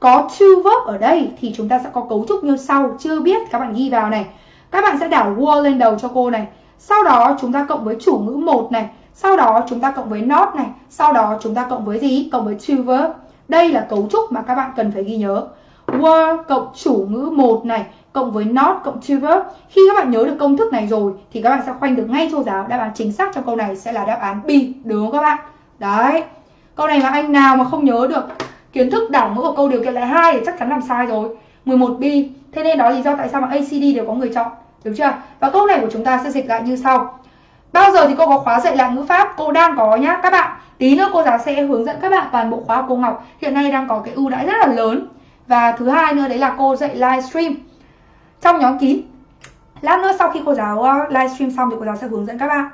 có to verb ở đây thì chúng ta sẽ có cấu trúc như sau. Chưa biết, các bạn ghi vào này. các bạn sẽ đảo were lên đầu cho cô này. Sau đó chúng ta cộng với chủ ngữ một này. Sau đó chúng ta cộng với not này. Sau đó chúng ta cộng với gì? Cộng với to verb. Đây là cấu trúc mà các bạn cần phải ghi nhớ. Were cộng chủ ngữ một này cộng với not cộng to verb. Khi các bạn nhớ được công thức này rồi thì các bạn sẽ khoanh được ngay cho giáo. Đáp án chính xác cho câu này sẽ là đáp án B, đúng không các bạn? Đấy. Câu này mà anh nào mà không nhớ được kiến thức đảo ngữ của câu điều kiện lại hai thì chắc chắn làm sai rồi. 11B thế nên đó là lý do tại sao mà ACD đều có người chọn được chưa? Và câu này của chúng ta sẽ dịch lại như sau. Bao giờ thì cô có khóa dạy lại ngữ pháp? Cô đang có nhá, các bạn. Tí nữa cô giáo sẽ hướng dẫn các bạn toàn bộ khóa cô Ngọc. Hiện nay đang có cái ưu đãi rất là lớn. Và thứ hai nữa đấy là cô dạy livestream trong nhóm kín. Lát nữa sau khi cô giáo ờ, livestream xong thì cô giáo sẽ hướng dẫn các bạn.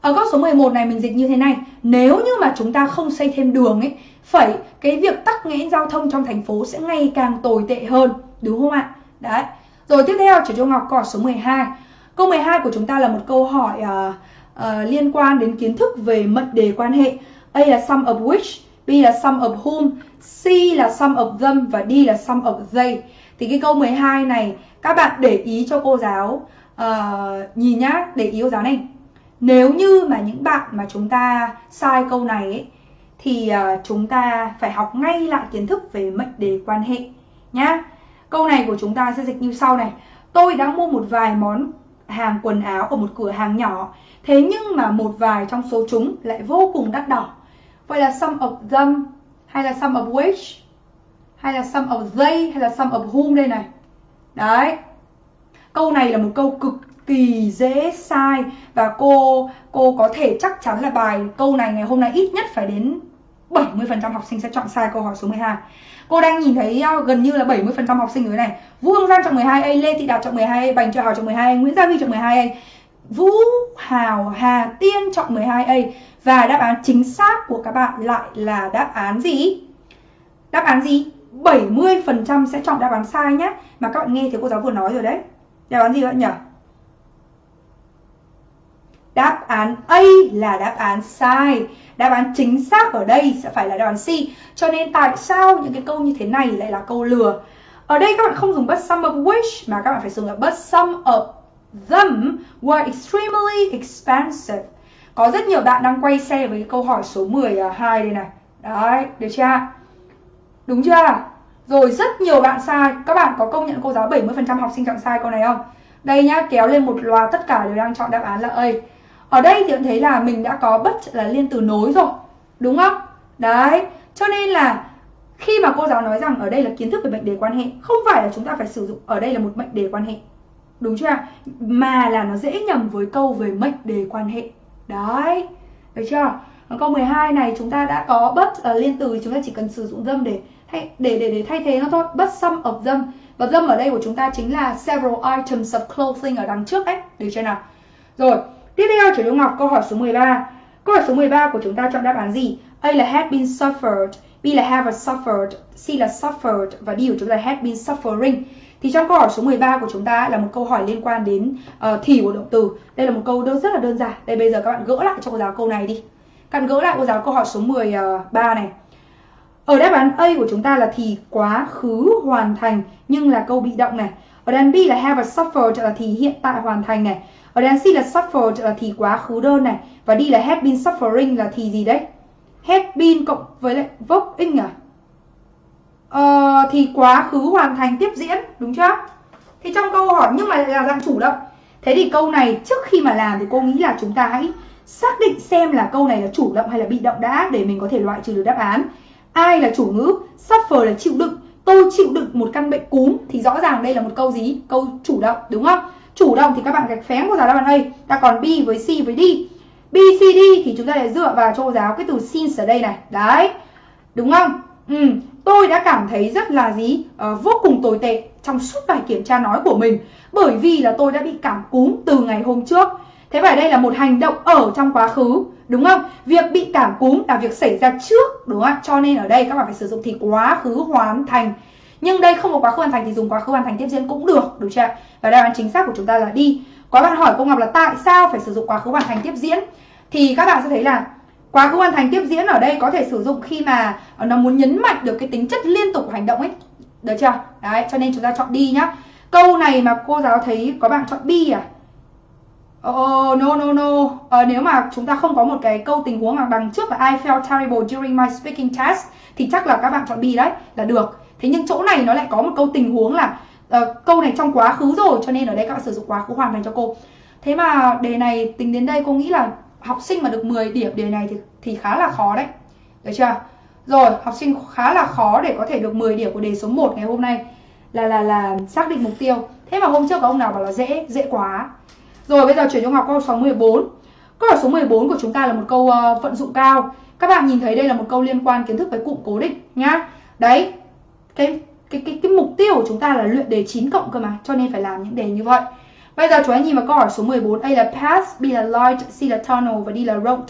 Ở câu số 11 này mình dịch như thế này. Nếu như mà chúng ta không xây thêm đường ấy Phẩy cái việc tắc nghẽn giao thông trong thành phố sẽ ngày càng tồi tệ hơn Đúng không ạ? Đấy. Rồi tiếp theo chỉ cho Ngọc câu số 12 Câu 12 của chúng ta là một câu hỏi uh, uh, liên quan đến kiến thức về mệnh đề quan hệ. A là sum of which B là sum of whom C là sum of them và D là sum of they. Thì cái câu 12 này các bạn để ý cho cô giáo uh, Nhìn nhá, để ý cô giáo này nếu như mà những bạn mà chúng ta sai câu này ấy, thì uh, chúng ta phải học ngay lại kiến thức về mệnh đề quan hệ nhá. Câu này của chúng ta sẽ dịch như sau này. Tôi đã mua một vài món hàng quần áo ở một cửa hàng nhỏ. Thế nhưng mà một vài trong số chúng lại vô cùng đắt đỏ. Vậy là some of them hay là some of which hay là some of they hay là some of whom đây này. Đấy. Câu này là một câu cực kỳ dễ sai và cô cô có thể chắc chắn là bài câu này ngày hôm nay ít nhất phải đến 70% học sinh sẽ chọn sai câu hỏi số 12. Cô đang nhìn thấy ờ, gần như là 70% học sinh ở này. Vũ Hương Giang chọn 12A, Lê Thị Đạt chọn 12A, Bành Trợ Hào chọn 12A, Nguyễn Gia Huy chọn 12A. Vũ Hào Hà Tiên chọn 12A và đáp án chính xác của các bạn lại là đáp án gì? Đáp án gì? 70% sẽ chọn đáp án sai nhé. Mà các bạn nghe thì cô giáo vừa nói rồi đấy. Đáp án gì vậy nhỉ? Đáp án A là đáp án sai. Đáp án chính xác ở đây sẽ phải là đáp án C. Cho nên tại sao những cái câu như thế này lại là câu lừa? Ở đây các bạn không dùng but some of which mà các bạn phải dùng là but some of them were extremely expensive. Có rất nhiều bạn đang quay xe với câu hỏi số 12 à, đây này. Đấy, được chưa? Đúng chưa? Rồi rất nhiều bạn sai. Các bạn có công nhận cô giáo 70% học sinh chọn sai câu này không? Đây nhá, kéo lên một loạt tất cả đều đang chọn đáp án là A. Ở đây thì bạn thấy là mình đã có bất là liên từ nối rồi Đúng không? Đấy Cho nên là khi mà cô giáo nói rằng ở đây là kiến thức về mệnh đề quan hệ Không phải là chúng ta phải sử dụng ở đây là một mệnh đề quan hệ Đúng chưa? Mà là nó dễ nhầm với câu về mệnh đề quan hệ Đấy Được chưa? Ở câu 12 này chúng ta đã có bất là liên từ chúng ta chỉ cần sử dụng dâm để thay để để để thay thế nó thôi. But some of them. Và dâm ở đây của chúng ta chính là several items of clothing ở đằng trước đấy. Được chưa nào? Rồi, Tiếp theo chủ yếu Ngọc câu hỏi số 13. Câu hỏi số 13 của chúng ta chọn đáp án gì? A là had been suffered, B là have suffered, C là suffered và D của chúng ta là had been suffering. Thì trong câu hỏi số 13 của chúng ta là một câu hỏi liên quan đến ờ, uh, thì của động từ. Đây là một câu đơn rất là đơn giản. Đây bây giờ các bạn gỡ lại cho cô giáo câu này đi. Các bạn gỡ lại cô giáo câu hỏi số 13 ờ, này. Ở đáp án A của chúng ta là thì quá khứ hoàn thành nhưng là câu bị động này. Ở đáp án B là have suffered là thì hiện tại hoàn thành này. Ở đáp án C là suffered là thì quá khứ đơn này và D là had been suffering là thì gì đấy? Had been cộng với lại verb ing à? Ờ, thì quá khứ hoàn thành tiếp diễn đúng chưa? Thì trong câu hỏi nhưng mà là dạng chủ động. Thế thì câu này trước khi mà làm thì cô nghĩ là chúng ta hãy xác định xem là câu này là chủ động hay là bị động đã để mình có thể loại trừ được đáp án. Ai là chủ ngữ? Suffer là chịu đựng. Tôi chịu đựng một căn bệnh cúm thì rõ ràng đây là một câu gì? Câu chủ động đúng không? chủ động thì các bạn gạch phén cô giáo đáp án đây, ta còn B với C với D B, C, D thì chúng ta lại dựa vào cho cô giáo cái từ since ở đây này đấy đúng không ừ. tôi đã cảm thấy rất là gì uh, vô cùng tồi tệ trong suốt bài kiểm tra nói của mình bởi vì là tôi đã bị cảm cúm từ ngày hôm trước thế vậy đây là một hành động ở trong quá khứ, đúng không? Việc bị cảm cúm là việc xảy ra trước, đúng không cho nên ở đây các bạn phải sử dụng thì quá khứ hoàn thành. Nhưng đây không có quá khứ hoàn thành thì dùng quá khứ hoàn thành tiếp diễn cũng được được chưa và đáp án chính xác của chúng ta là đi. Có bạn hỏi cô Ngọc là tại sao phải sử dụng quá khứ hoàn thành tiếp diễn? Thì các bạn sẽ thấy là quá khứ hoàn thành tiếp diễn ở đây có thể sử dụng khi mà nó muốn nhấn mạnh được cái tính chất liên tục của hành động ấy. Được chưa đấy, cho nên chúng ta chọn đi nhá. Câu này mà cô giáo thấy có bạn chọn bi à? Oh, no, no, no. Uh, nếu mà chúng ta không có một cái câu tình huống mà đằng trước là I felt terrible during my speaking test thì chắc là các bạn chọn B đấy là được. Thế nhưng chỗ này nó lại có một câu tình huống là uh, câu này trong quá khứ rồi cho nên ở đây các bạn sử dụng quá khứ hoàn thành cho cô. Thế mà đề này tính đến đây cô nghĩ là học sinh mà được 10 điểm đề này thì thì khá là khó đấy. Được chưa? Rồi, học sinh khá là khó để có thể được 10 điểm của đề số 1 ngày hôm nay là là là xác định mục tiêu. Thế mà hôm trước có ông nào bảo là dễ, dễ quá. Rồi bây giờ chuyển cho Ngọc câu số 14. Câu hỏi số 14 của chúng ta là một câu uh, vận dụng cao. Các bạn nhìn thấy đây là một câu liên quan kiến thức với cụm cố định nhá. Đấy. Cái cái cái cái mục tiêu của chúng ta là luyện đề 9 cộng cơ mà, cho nên phải làm những đề như vậy. Bây giờ chúng ta nhìn vào câu hỏi số 14, A là pass, B là light, C là tunnel và D là road.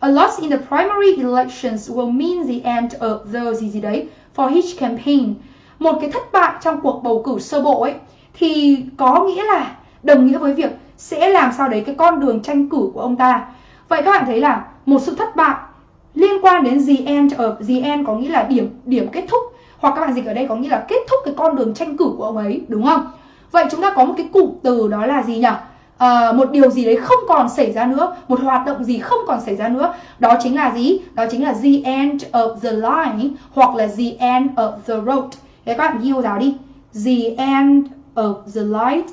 A loss in the primary elections will mean the end of the gì gì đấy for each campaign. Một cái thất bại trong cuộc bầu cử sơ bộ ấy thì có nghĩa là đồng nghĩa với việc sẽ làm sao đấy cái con đường tranh cử của ông ta. Vậy các bạn thấy là một sự thất bại liên quan đến the end ờ, ở the end có nghĩa là điểm điểm kết thúc hoặc các bạn dịch ở đây có nghĩa là kết thúc cái con đường tranh cử của ông ấy đúng không? Vậy chúng ta có một cái cụm từ đó là gì nhỉ? À, một điều gì đấy không còn xảy ra nữa, một hoạt động gì không còn xảy ra nữa, đó chính là gì? Đó chính là the end of the line hoặc là the end of the road. Thế các bạn ghi cô giáo đi. The end of the light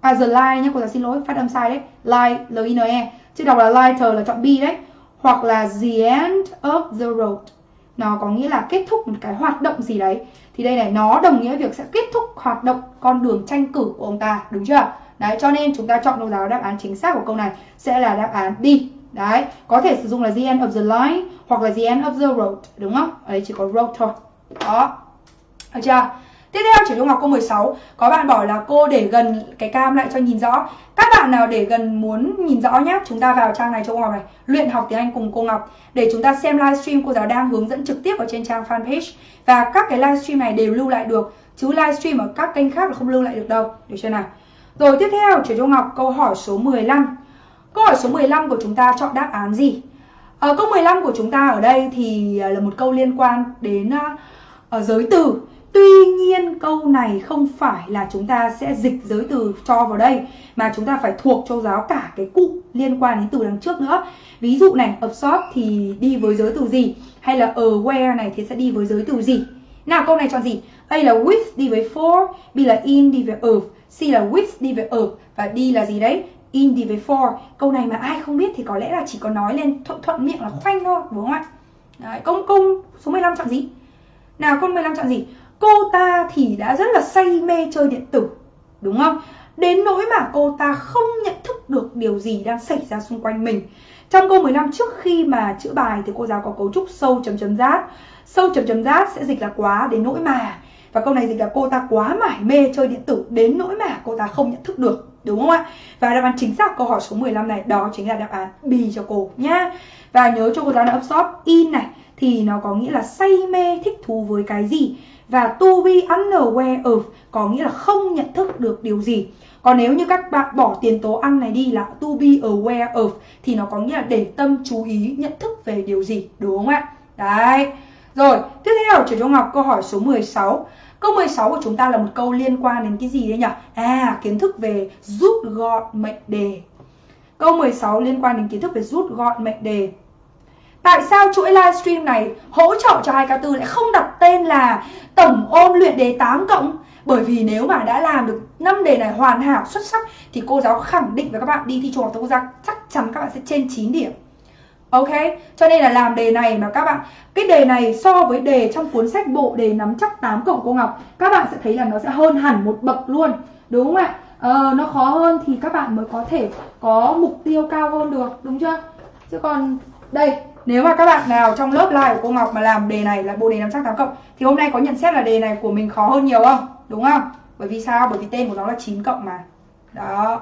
à the line nhé, cô giáo xin lỗi, phát âm sai đấy. Line. L i n e chứ đọc là lighter là chọn b đấy. Hoặc là the end of the road. Nó có nghĩa là kết thúc một cái hoạt động gì đấy. Thì đây này, nó đồng nghĩa việc sẽ kết thúc hoạt động con đường tranh cử của ông ta, đúng chưa? Đấy, cho nên chúng ta chọn đâu đó đáp án chính xác của câu này sẽ là đáp án D đấy, có thể sử dụng là the end of the line hoặc là the end of the road, đúng không? Ở đây chỉ có road thôi. Đó. Được chưa? Tiếp theo chỉ trung học câu 16 Có bạn bảo là cô để gần cái cam lại cho nhìn rõ. Các bạn nào để gần muốn nhìn rõ nhé Chúng ta vào trang này cho cô Ngọc này. Luyện học tiếng Anh cùng cô Ngọc. Để chúng ta xem livestream cô giáo đang hướng dẫn trực tiếp ở trên trang fanpage. Và các cái livestream này đều lưu lại được. Chứ livestream ở các kênh khác là không lưu lại được đâu. Được chưa nào? Rồi tiếp theo chỉ trung học câu hỏi số 15 Câu hỏi số 15 của chúng ta chọn đáp án gì? Ở câu 15 của chúng ta ở đây thì ờ, là một câu liên quan đến uh, giới từ. Tuy nhiên câu này không phải là chúng ta sẽ dịch giới từ cho vào đây mà chúng ta phải thuộc cho giáo cả cái cụm liên quan đến từ đằng trước nữa. Ví dụ này, absorb thì đi với giới từ gì? Hay là aware này thì sẽ đi với giới từ gì? Nào câu này chọn gì? A là with đi với for, B là in đi với of, C là with đi với of và D là gì đấy? In đi với for. Câu này mà ai không biết thì có lẽ là chỉ có nói lên thuận thuận miệng là khoanh thôi, đúng không ạ? Đấy, câu câu số 15 chọn gì? Nào câu 15 chọn gì? Cô ta thì đã rất là say mê chơi điện tử, đúng không? Đến nỗi mà cô ta không nhận thức được điều gì đang xảy ra xung quanh mình. Trong câu 15 trước khi mà chữ bài thì cô giáo có cấu trúc sâu chấm chấm rát. Sâu chấm chấm rát sẽ dịch là quá, đến nỗi mà. Và câu này dịch là cô ta quá mải mê chơi điện tử, đến nỗi mà cô ta không nhận thức được, đúng không ạ? Và đáp án chính xác câu hỏi số 15 này, đó chính là đáp án B cho cô, nhá. Và nhớ cho cô giáo là absorb in này, thì nó có nghĩa là say mê thích thú với cái gì? Và to be unaware of có nghĩa là không nhận thức được điều gì. Còn nếu như các bạn bỏ tiền tố ăn này đi là to be aware of thì nó có nghĩa là để tâm chú ý nhận thức về điều gì, đúng không ạ? Đấy. Rồi, tiếp theo chuyển cho Ngọc câu hỏi số 16. Câu 16 của chúng ta là một câu liên quan đến cái gì đấy nhỉ? À, kiến thức về rút gọn mệnh đề. Câu 16 liên quan đến kiến thức về rút gọn mệnh đề. Tại sao chuỗi livestream này hỗ trợ cho 2K4 lại không đặt tên là tổng ôn luyện đề 8 cộng? Bởi vì nếu mà đã làm được 5 đề này hoàn hảo xuất sắc thì cô giáo khẳng định với các bạn đi thi trung học phổ thông chắc chắn các bạn sẽ trên 9 điểm. Ok, cho nên là làm đề này mà các bạn Cái đề này so với đề trong cuốn sách bộ đề nắm chắc 8 cộng cô Ngọc Các bạn sẽ thấy là nó sẽ hơn hẳn một bậc luôn Đúng không ạ? Ờ, nó khó hơn thì các bạn mới có thể có mục tiêu cao hơn được Đúng chưa? Chứ còn đây nếu mà các bạn nào trong lớp live của cô Ngọc mà làm đề này là bộ đề 508 cộng, thì hôm nay có nhận xét là đề này của mình khó hơn nhiều không? Đúng không? Bởi vì sao? Bởi vì tên của nó là 9 cộng mà. Đó.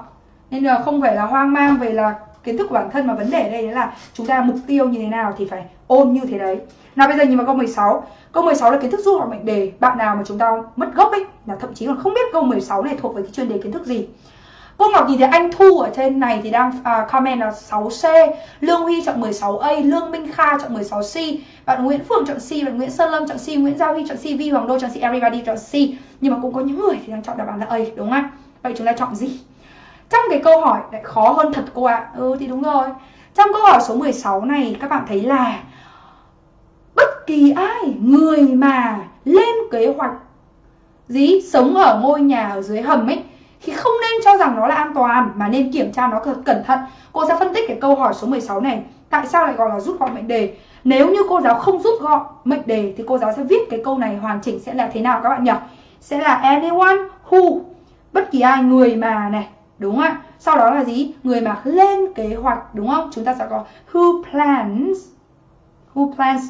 Nên là không phải là hoang mang về là kiến thức của bản thân, mà vấn đề ở đây là chúng ta mục tiêu như thế nào thì phải ôn như thế đấy. Nào, bây giờ nhìn vào câu 16. Câu 16 là kiến thức du học mệnh đề. Bạn nào mà chúng ta mất gốc ấy, là thậm chí còn không biết câu 16 này thuộc về cái chuyên đề kiến thức gì. Cô Ngọc nhìn thấy anh Thu ở trên này thì đang uh, comment là 6C Lương Huy chọn 16A Lương Minh Kha chọn 16C Bạn Nguyễn Phượng chọn C Bạn Nguyễn Sơn Lâm chọn C Nguyễn Giao Huy chọn C Vi Hoàng Đô chọn C Everybody chọn C. Nhưng mà cũng có những người thì đang chọn đáp án là A đúng không Vậy chúng ta chọn gì? Trong cái câu hỏi lại khó hơn thật cô ạ. À. Ừ thì đúng rồi. Trong câu hỏi số 16 này các bạn thấy là Bất kỳ ai Người mà lên kế hoạch Gì sống ở ngôi nhà ở dưới hầm ấy thì không nên cho rằng nó là an toàn mà nên kiểm tra nó cẩn thận. Cô sẽ phân tích cái câu hỏi số 16 này. Tại sao lại gọi là rút gọn mệnh đề? Nếu như cô giáo không rút gọn mệnh đề thì cô giáo sẽ viết cái câu này hoàn chỉnh sẽ là thế nào các bạn nhỉ? Sẽ là anyone who bất kỳ ai người mà này, đúng không ạ? Sau đó là gì? Người mà lên kế hoạch, đúng không? Chúng ta sẽ có who plans who plans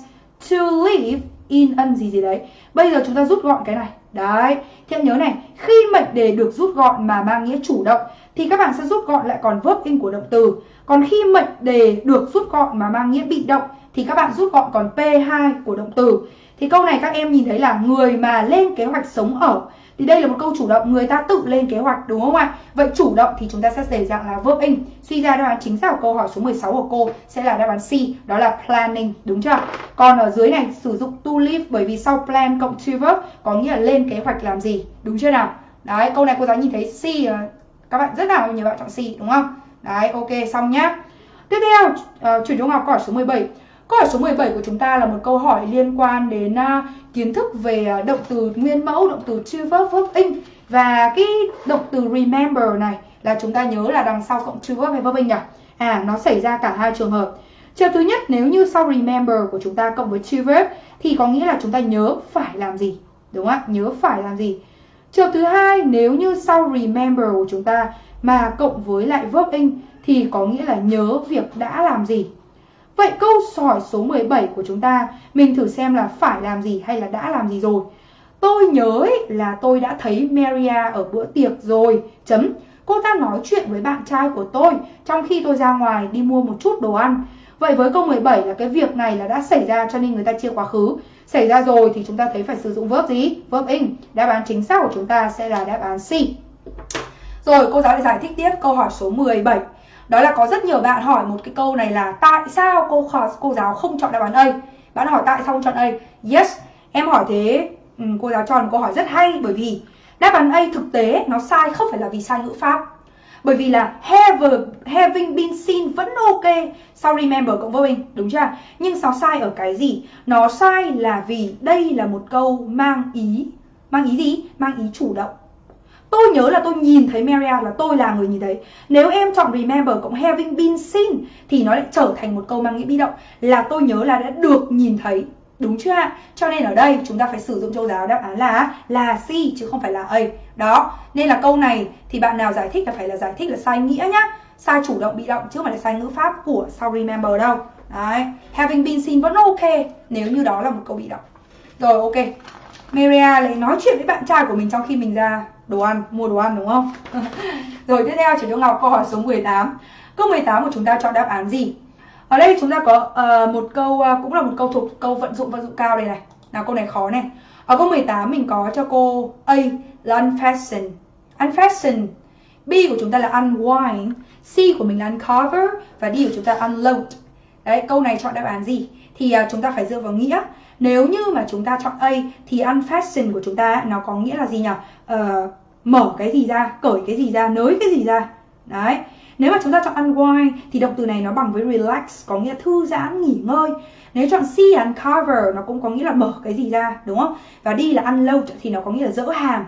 to live in ân gì gì đấy. Bây giờ chúng ta rút gọn cái này. Đấy, thì em nhớ này, khi mệnh đề được rút gọn mà mang nghĩa chủ động thì các bạn sẽ rút gọn lại còn verb in của động từ. Còn khi mệnh đề được rút gọn mà mang nghĩa bị động thì các bạn rút gọn còn P2 của động từ. Thì câu này các em nhìn thấy là người mà lên kế hoạch sống ở thì đây là một câu chủ động người ta tự lên kế hoạch đúng không ạ? Vậy chủ động thì chúng ta sẽ để dạng là verb in. Suy ra đáp án chính xác của câu hỏi số 16 của cô sẽ là đáp án C, đó là planning, đúng chưa? Còn ở dưới này sử dụng to live bởi vì sau plan cộng to verb có nghĩa là lên kế hoạch làm gì, đúng chưa nào? Đấy, câu này cô giáo nhìn thấy C ờ, các bạn rất là nhiều bạn chọn C đúng không? Đấy, ok xong nhá. Tiếp theo, uh, chuyển trung học câu hỏi số 17. Câu hỏi số 17 của chúng ta là một câu hỏi liên quan đến uh, kiến thức về uh, động từ nguyên mẫu, động từ to verb, verb in và cái động từ remember này là chúng ta nhớ là đằng sau cộng to verb hay verb in nhỉ? À, nó xảy ra cả hai trường hợp. Trường thứ nhất nếu như sau remember của chúng ta cộng với to verb thì có nghĩa là chúng ta nhớ phải làm gì, đúng không ạ? Nhớ phải làm gì. Trường thứ hai nếu như sau remember của chúng ta mà cộng với lại verb in thì có nghĩa là nhớ việc đã làm gì. Vậy câu sỏi số 17 của chúng ta, mình thử xem là phải làm gì hay là đã làm gì rồi. Tôi nhớ ấy là tôi đã thấy Maria ở bữa tiệc rồi. Chấm. Cô ta nói chuyện với bạn trai của tôi trong khi tôi ra ngoài đi mua một chút đồ ăn. Vậy với câu 17 là cái việc này là đã xảy ra cho nên người ta chia quá khứ. Xảy ra rồi thì chúng ta thấy phải sử dụng verb gì? Verb in. Đáp án chính xác của chúng ta sẽ là đáp án C. Rồi cô giáo lại giải thích tiếp câu hỏi số 17. Đó là có rất nhiều bạn hỏi một cái câu này là tại sao cô hỏi, cô giáo không chọn đáp án A? Bạn hỏi tại sao không chọn A? Yes, em hỏi thế. Ừ, cô giáo chọn câu hỏi rất hay bởi vì đáp án A thực tế nó sai không phải là vì sai ngữ pháp. Bởi vì là have, having been seen vẫn ok. Sau remember cộng vô hình đúng chưa? Nhưng nó sai ở cái gì? Nó sai là vì đây là một câu mang ý mang ý gì? Mang ý chủ động. Tôi nhớ là tôi nhìn thấy Maria là tôi là người nhìn thấy. Nếu em chọn remember cộng having been seen thì nó lại trở thành một câu mang nghĩa bị động là tôi nhớ là đã được nhìn thấy. Đúng chưa ạ? Cho nên ở đây chúng ta phải sử dụng châu giáo đáp án là là C chứ không phải là A. Đó, nên là câu này thì bạn nào giải thích là phải là giải thích là sai nghĩa nhá. Sai chủ động bị động chứ không phải là sai ngữ pháp của sau remember đâu. Đấy, having been seen vẫn ok nếu như đó là một câu bị động. Rồi ok. Maria lại nói chuyện với bạn trai của mình trong khi mình ra đồ ăn, mua đồ ăn đúng không? Rồi tiếp theo chị Đỗ Ngọc câu hỏi số 18. Câu 18 của chúng ta chọn đáp án gì? Ở đây chúng ta có uh, một câu uh, cũng là một câu thuộc câu vận dụng vận dụng cao đây này. Nào câu này khó này. Ở câu 18 mình có cho cô A là unfasten. Unfasten. B của chúng ta là unwind. C của mình là uncover và D của chúng ta unload. Đấy, câu này chọn đáp án gì? Thì uh, chúng ta phải dựa vào nghĩa. Nếu như mà chúng ta chọn A thì unfasten của chúng ta nó có nghĩa là gì nhỉ? Uh, mở cái gì ra, cởi cái gì ra, nới cái gì ra. Đấy. Nếu mà chúng ta chọn unwind thì động từ này nó bằng với relax có nghĩa thư giãn, nghỉ ngơi. Nếu chọn C uncover nó cũng có nghĩa là mở cái gì ra, đúng không? Và đi là unload thì nó có nghĩa là dỡ hàng.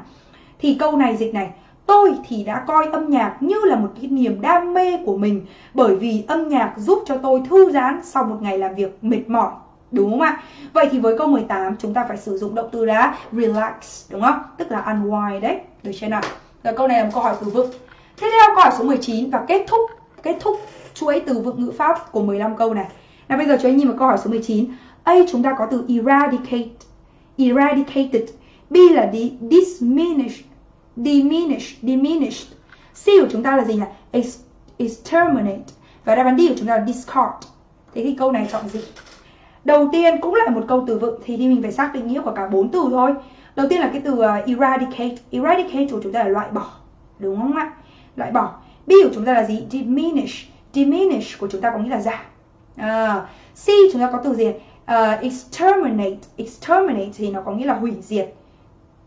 Thì câu này dịch này Tôi thì đã coi âm nhạc như là một cái niềm đam mê của mình bởi vì âm nhạc giúp cho tôi thư giãn sau một ngày làm việc mệt mỏi. Đúng không ạ? Vậy thì với câu 18 chúng ta phải sử dụng động từ là relax, đúng không? Tức là unwind đấy. Được chưa nào? Rồi câu này là một câu hỏi từ vựng. Tiếp theo câu hỏi số 19 và kết thúc kết thúc chuỗi từ vựng ngữ pháp của 15 câu này. Nào bây giờ chúng ta nhìn vào câu hỏi số 19. A chúng ta có từ eradicate, eradicated. B là diminish, diminish, diminished. C của chúng ta là gì nhỉ? Exterminate. Và đáp án D của chúng ta là discard. Thế thì câu này chọn gì? Đầu tiên cũng lại một câu từ vựng thì thì mình phải xác định nghĩa của cả bốn từ thôi. Đầu tiên là cái từ uh, eradicate. Eradicate của chúng ta là loại bỏ. Đúng không ạ? loại bỏ. B của chúng ta là gì? Diminish. Diminish của chúng ta có nghĩa là giảm. À, C chúng ta có từ gì? Uh, exterminate. Exterminate thì nó có nghĩa là hủy diệt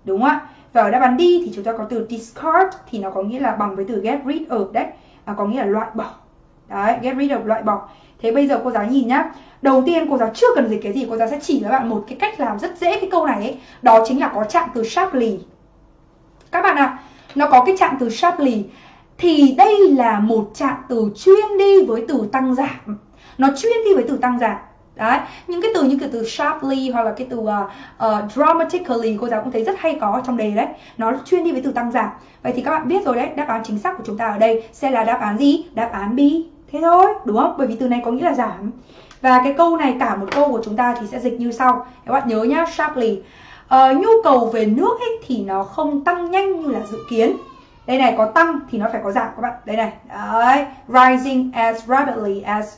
đúng không ạ? Và ở đáp án D thì chúng ta có từ discard thì nó có nghĩa là bằng với từ get rid of đấy. À, có nghĩa là loại bỏ. Đấy get rid of loại bỏ thế bây giờ cô giáo nhìn nhá. Đầu tiên cô giáo chưa cần dịch cái gì cô giáo sẽ chỉ cho bạn một cái cách làm rất dễ cái câu này ấy. Đó chính là có trạng từ sharply. Các bạn ạ à, nó có cái trạng từ sharply. Thì đây là một trạng từ chuyên đi với từ tăng giảm. Nó chuyên đi với từ tăng giảm. Đấy những cái từ như cái từ sharply hoặc là cái từ uh, uh, dramatically cô giáo cũng thấy rất hay có trong đề đấy. Nó chuyên đi với từ tăng giảm. Vậy thì các bạn biết rồi đấy đáp án chính xác của chúng ta ở đây sẽ là đáp án gì? Đáp án B thế thôi đúng không? Bởi vì từ này có nghĩa là giảm. Và cái câu này cả một câu của chúng ta thì sẽ dịch như sau. Các bạn nhớ nhá sharply. Ờ, nhu cầu về nước ấy thì nó không tăng nhanh như là dự kiến. Đây này có tăng thì nó phải có giảm các bạn. Đây này. Đấy rising as rapidly as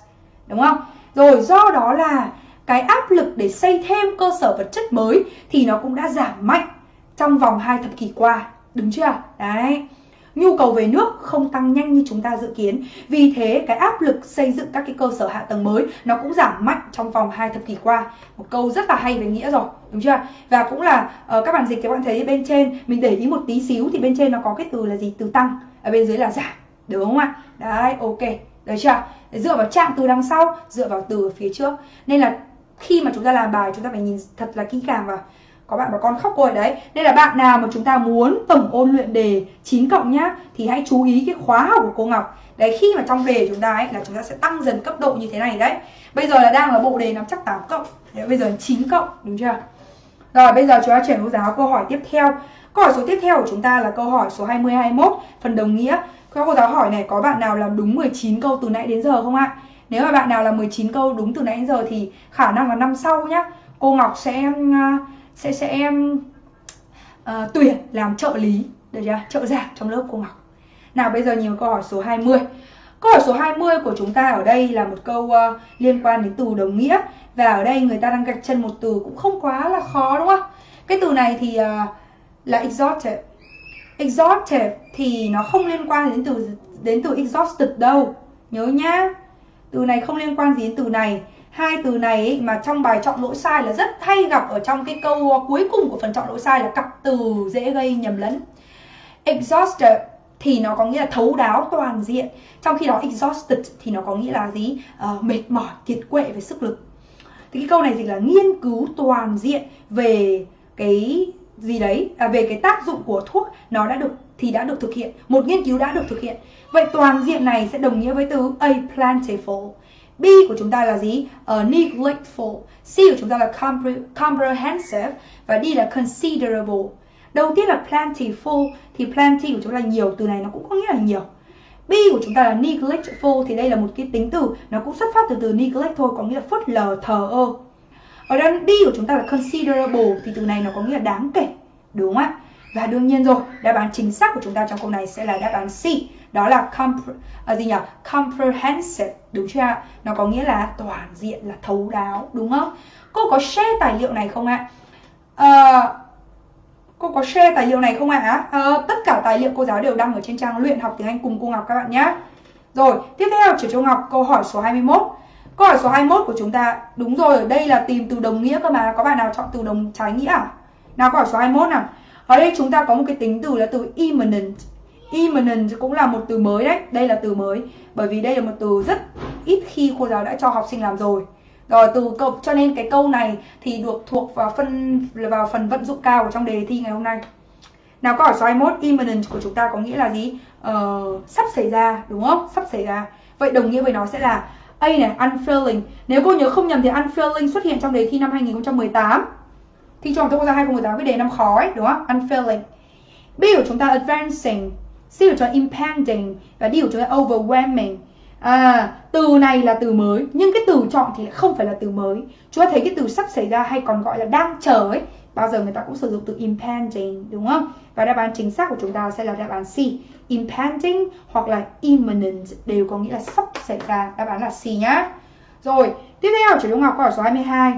đúng không? Rồi do đó là cái áp lực để xây thêm cơ sở vật chất mới thì nó cũng đã giảm mạnh trong vòng hai thập kỷ qua. Đúng chưa? Đấy nhu cầu về nước không tăng nhanh như chúng ta dự kiến. Vì thế cái áp lực xây dựng các cái cơ sở hạ tầng mới nó cũng giảm mạnh trong vòng hai thập kỷ qua. Một câu rất là hay về nghĩa rồi, đúng chưa? Và cũng là uh, các bạn dịch các bạn thấy bên trên mình để ý một tí xíu thì bên trên nó có cái từ là gì? Từ tăng, ở bên dưới là giảm, đúng không ạ? Đấy, ok. Được chưa? Dựa vào trạng từ đằng sau, dựa vào từ phía trước. Nên là khi mà chúng ta làm bài chúng ta phải nhìn thật là kỹ càng vào có bạn bảo con khóc rồi đấy. Nên là bạn nào mà chúng ta muốn tổng ôn luyện đề 9 cộng nhá thì hãy chú ý cái khóa học của cô Ngọc. Đấy khi mà trong đề chúng ta ấy là chúng ta sẽ tăng dần cấp độ như thế này đấy. Bây giờ là đang là bộ đề nắm chắc 8 cộng. Đấy, bây giờ 9 cộng đúng chưa? Rồi bây giờ chúng ta chuyển cô giáo câu hỏi tiếp theo. Câu hỏi số tiếp theo của chúng ta là câu hỏi số 20 21 phần đồng nghĩa. Cô giáo hỏi này có bạn nào làm đúng 19 câu từ nãy đến giờ không ạ? Nếu mà bạn nào làm 19 câu đúng từ nãy đến giờ thì khả năng là năm sau nhá. Cô Ngọc sẽ sẽ sẽ uh, tuyển làm trợ lý. Được chưa? Trợ giảng trong lớp cô Ngọc. Nào bây giờ nhiều câu hỏi số 20 Câu hỏi số 20 của chúng ta ở đây là một câu uh, liên quan đến từ đồng nghĩa. Và ở đây người ta đang gạch chân một từ cũng không quá là khó đúng không? Cái từ này thì uh, là exhausted Exhausted thì nó không liên quan đến từ đến từ exhausted đâu. Nhớ nhá. Từ này không liên quan gì đến từ này hai từ này ấy, mà trong bài chọn lỗi sai là rất hay gặp ở trong cái câu ờ, cuối cùng của phần chọn lỗi sai là cặp từ dễ gây nhầm lẫn. Exhausted thì nó có nghĩa là thấu đáo toàn diện. Trong khi đó exhausted thì nó có nghĩa là gì? Uh, mệt mỏi kiệt quệ về sức lực. Thì cái câu này dịch là nghiên cứu toàn diện về cái gì đấy à, về cái tác dụng của thuốc nó đã được thì đã được thực hiện một nghiên cứu đã được thực hiện. Vậy toàn diện này sẽ đồng nghĩa với từ a plentiful. B của chúng ta là gì? Uh, neglectful. C của chúng ta là compre comprehensive và D là considerable. Đầu tiên là plentiful thì plenty của chúng ta là nhiều, từ này nó cũng có nghĩa là nhiều. B của chúng ta là neglectful thì đây là một cái tính từ nó cũng xuất phát từ từ neglect thôi có nghĩa là phớt lờ thờ ơ. Ở đây D của chúng ta là considerable thì từ này nó có nghĩa là đáng kể, đúng không ạ? Và đương nhiên rồi, đáp án chính xác của chúng ta trong câu này sẽ là đáp án C đó là compre, à, gì nhỉ? comprehensive đúng chưa ạ? Nó có nghĩa là toàn diện là thấu đáo đúng không? Cô có share tài liệu này không ạ? À, cô có share tài liệu này không ạ? À, tất cả tài liệu cô giáo đều đăng ở trên trang luyện học tiếng Anh cùng cô Ngọc các bạn nhé rồi tiếp theo trở cho Ngọc câu hỏi số 21 câu hỏi số 21 của chúng ta đúng rồi ở đây là tìm từ đồng nghĩa cơ mà. Có bạn nào chọn từ đồng trái nghĩa à? Nào câu hỏi số 21 nào. Ở đây chúng ta có một cái tính từ là từ imminent Imminent cũng là một từ mới đấy. Đây là từ mới Bởi vì đây là một từ rất ít khi cô giáo đã cho học sinh làm rồi. Rồi từ câu cho nên cái câu này thì được thuộc vào phân vào phần vận dụng cao của trong đề thi ngày hôm nay. Nào câu hỏi số 21 Imminent của chúng ta có nghĩa là gì? ờ, sắp xảy ra đúng không? Sắp xảy ra. Vậy đồng nghĩa với nó sẽ là A này, unfailing. Nếu cô nhớ không nhầm thì unfailing xuất hiện trong đề thi năm 2018 Thi trung học quốc gia 2018 với đề năm khó ấy, đúng không? Unfailing. B của chúng ta advancing. C của chúng ta impending và D của chúng ta overwhelming. À, từ này là từ mới nhưng cái từ chọn thì lại không phải là từ mới. Chúng ta thấy cái từ sắp xảy ra hay còn gọi là đang chờ ấy, bao giờ người ta cũng sử dụng từ impending đúng không? Và đáp án chính xác của chúng ta sẽ là đáp án C. Impending hoặc là imminent đều có nghĩa là sắp xảy ra. Đáp án là C nhá. Rồi, tiếp theo chủ Trung học câu hỏi số 22.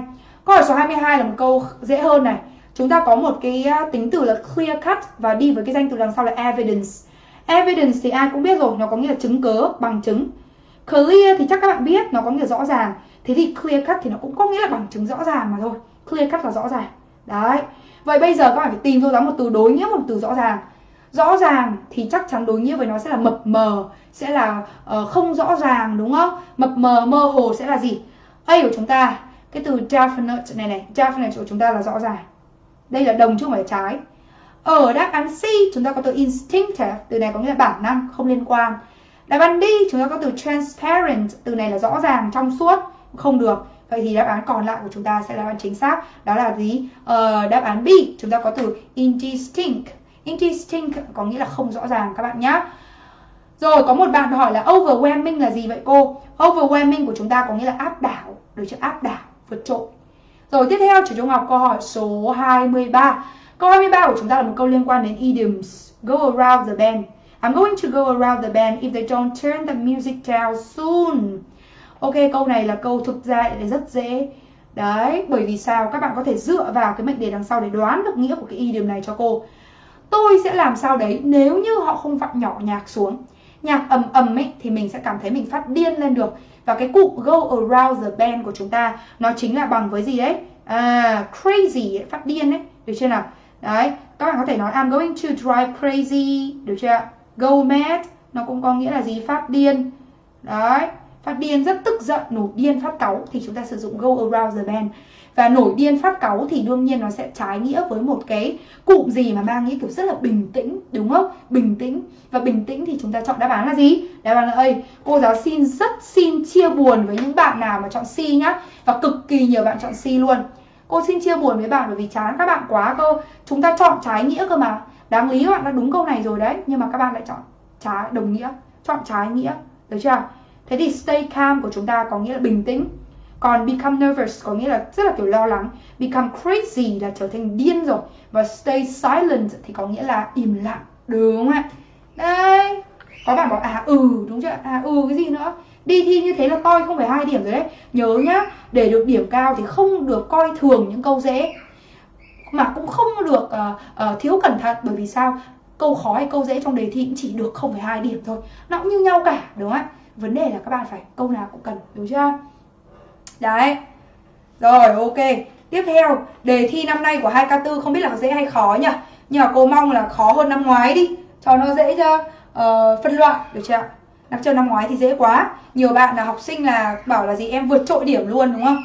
Câu hỏi số 22 là một câu dễ hơn này. Chúng ta có một cái à, tính từ là clear cut và đi với cái danh từ đằng sau là evidence Evidence thì ai cũng biết rồi, nó có nghĩa là chứng cớ, bằng chứng. Clear thì chắc các bạn biết, nó có nghĩa là rõ ràng. Thế thì clear cut thì nó cũng có nghĩa là bằng chứng rõ ràng mà thôi. Clear cut là rõ ràng. Đấy. Vậy bây giờ các bạn phải tìm cho ra một từ đối nghĩa một từ rõ ràng. Rõ ràng thì chắc chắn đối nghĩa với nó sẽ là mập mờ, sẽ là uh, không rõ ràng đúng không? Mập mờ, mơ hồ sẽ là gì? A của chúng ta, cái từ definite này này, definite của chúng ta là rõ ràng. Đây là đồng chứ không phải trái. Ở đáp án C chúng ta có từ instinctive, từ này có nghĩa là bản năng, không liên quan. Đáp án D chúng ta có từ transparent, từ này là rõ ràng, trong suốt, không được. Vậy thì đáp án còn lại của chúng ta sẽ là đáp án chính xác. Đó là gì? Ờ, đáp án B chúng ta có từ indistinct. Indistinct có nghĩa là không rõ ràng các bạn nhé. Rồi có một bạn hỏi là overwhelming là gì vậy cô? Overwhelming của chúng ta có nghĩa là áp đảo, được chưa? Áp đảo, vượt trội. Rồi tiếp theo chủ trung học câu hỏi số 23. Câu 23 của chúng ta là một câu liên quan đến idioms. Go around the bend. I'm going to go around the bend if they don't turn the music down soon. Ok, câu này là câu thực ra lại rất dễ. Đấy, bởi vì sao? Các bạn có thể dựa vào cái mệnh đề đằng sau để đoán được nghĩa của cái idiom này cho cô. Tôi sẽ làm sao đấy nếu như họ không vặn nhỏ nhạc xuống. Nhạc ầm ầm ấy thì mình sẽ cảm thấy mình phát điên lên được. Và cái cụm go around the bend của chúng ta nó chính là bằng với gì đấy? À, crazy, ấy, phát điên ấy. Được chưa nào? Đấy, các bạn có thể nói I'm going to drive crazy, được chưa? Go mad, nó cũng có nghĩa là gì? Phát điên. Đấy, phát điên rất tức giận, nổi điên, phát cáu thì chúng ta sử dụng go around the bend. Và nổi điên phát cáu thì đương nhiên nó sẽ trái nghĩa với một cái cụm gì mà mang nghĩa kiểu rất là bình tĩnh, đúng không? Bình tĩnh. Và bình tĩnh thì chúng ta chọn đáp án là gì? Đáp án là A. Cô giáo xin rất xin chia buồn với những bạn nào mà chọn C nhá. Và cực kỳ nhiều bạn chọn C luôn. Cô xin chia buồn với bạn bởi vì chán các bạn quá cơ. Chúng ta chọn trái nghĩa cơ mà. Đáng lý các bạn đã đúng câu này rồi đấy. Nhưng mà các bạn lại chọn trái, đồng nghĩa. Chọn trái nghĩa. Được chưa? Thế thì stay calm của chúng ta có nghĩa là bình tĩnh. Còn become nervous có nghĩa là rất là kiểu lo lắng. Become crazy là trở thành điên rồi. Và stay silent thì có nghĩa là im lặng. Đúng không ạ? Đây. Có bạn bảo à ừ đúng chưa? À ừ cái gì nữa? Đi thi như thế là coi không phải hai điểm rồi đấy. Nhớ nhá, để được điểm cao thì không được coi thường những câu dễ. Mà cũng không được uh, uh, thiếu cẩn thận bởi vì sao? Câu khó hay câu dễ trong đề thi cũng chỉ được không phải hai điểm thôi. Nó cũng như nhau cả, đúng không ạ? Vấn đề là các bạn phải câu nào cũng cần, đúng chưa? Đấy. Rồi, ok. Tiếp theo, đề thi năm nay của 2K4 không biết là dễ hay khó nhỉ? Nhưng mà cô mong là khó hơn năm ngoái đi, cho nó dễ cho uh, phân loại, được chưa ạ? Năm trước năm ngoái thì dễ quá. Nhiều bạn là học sinh là bảo là gì em vượt trội điểm luôn đúng không?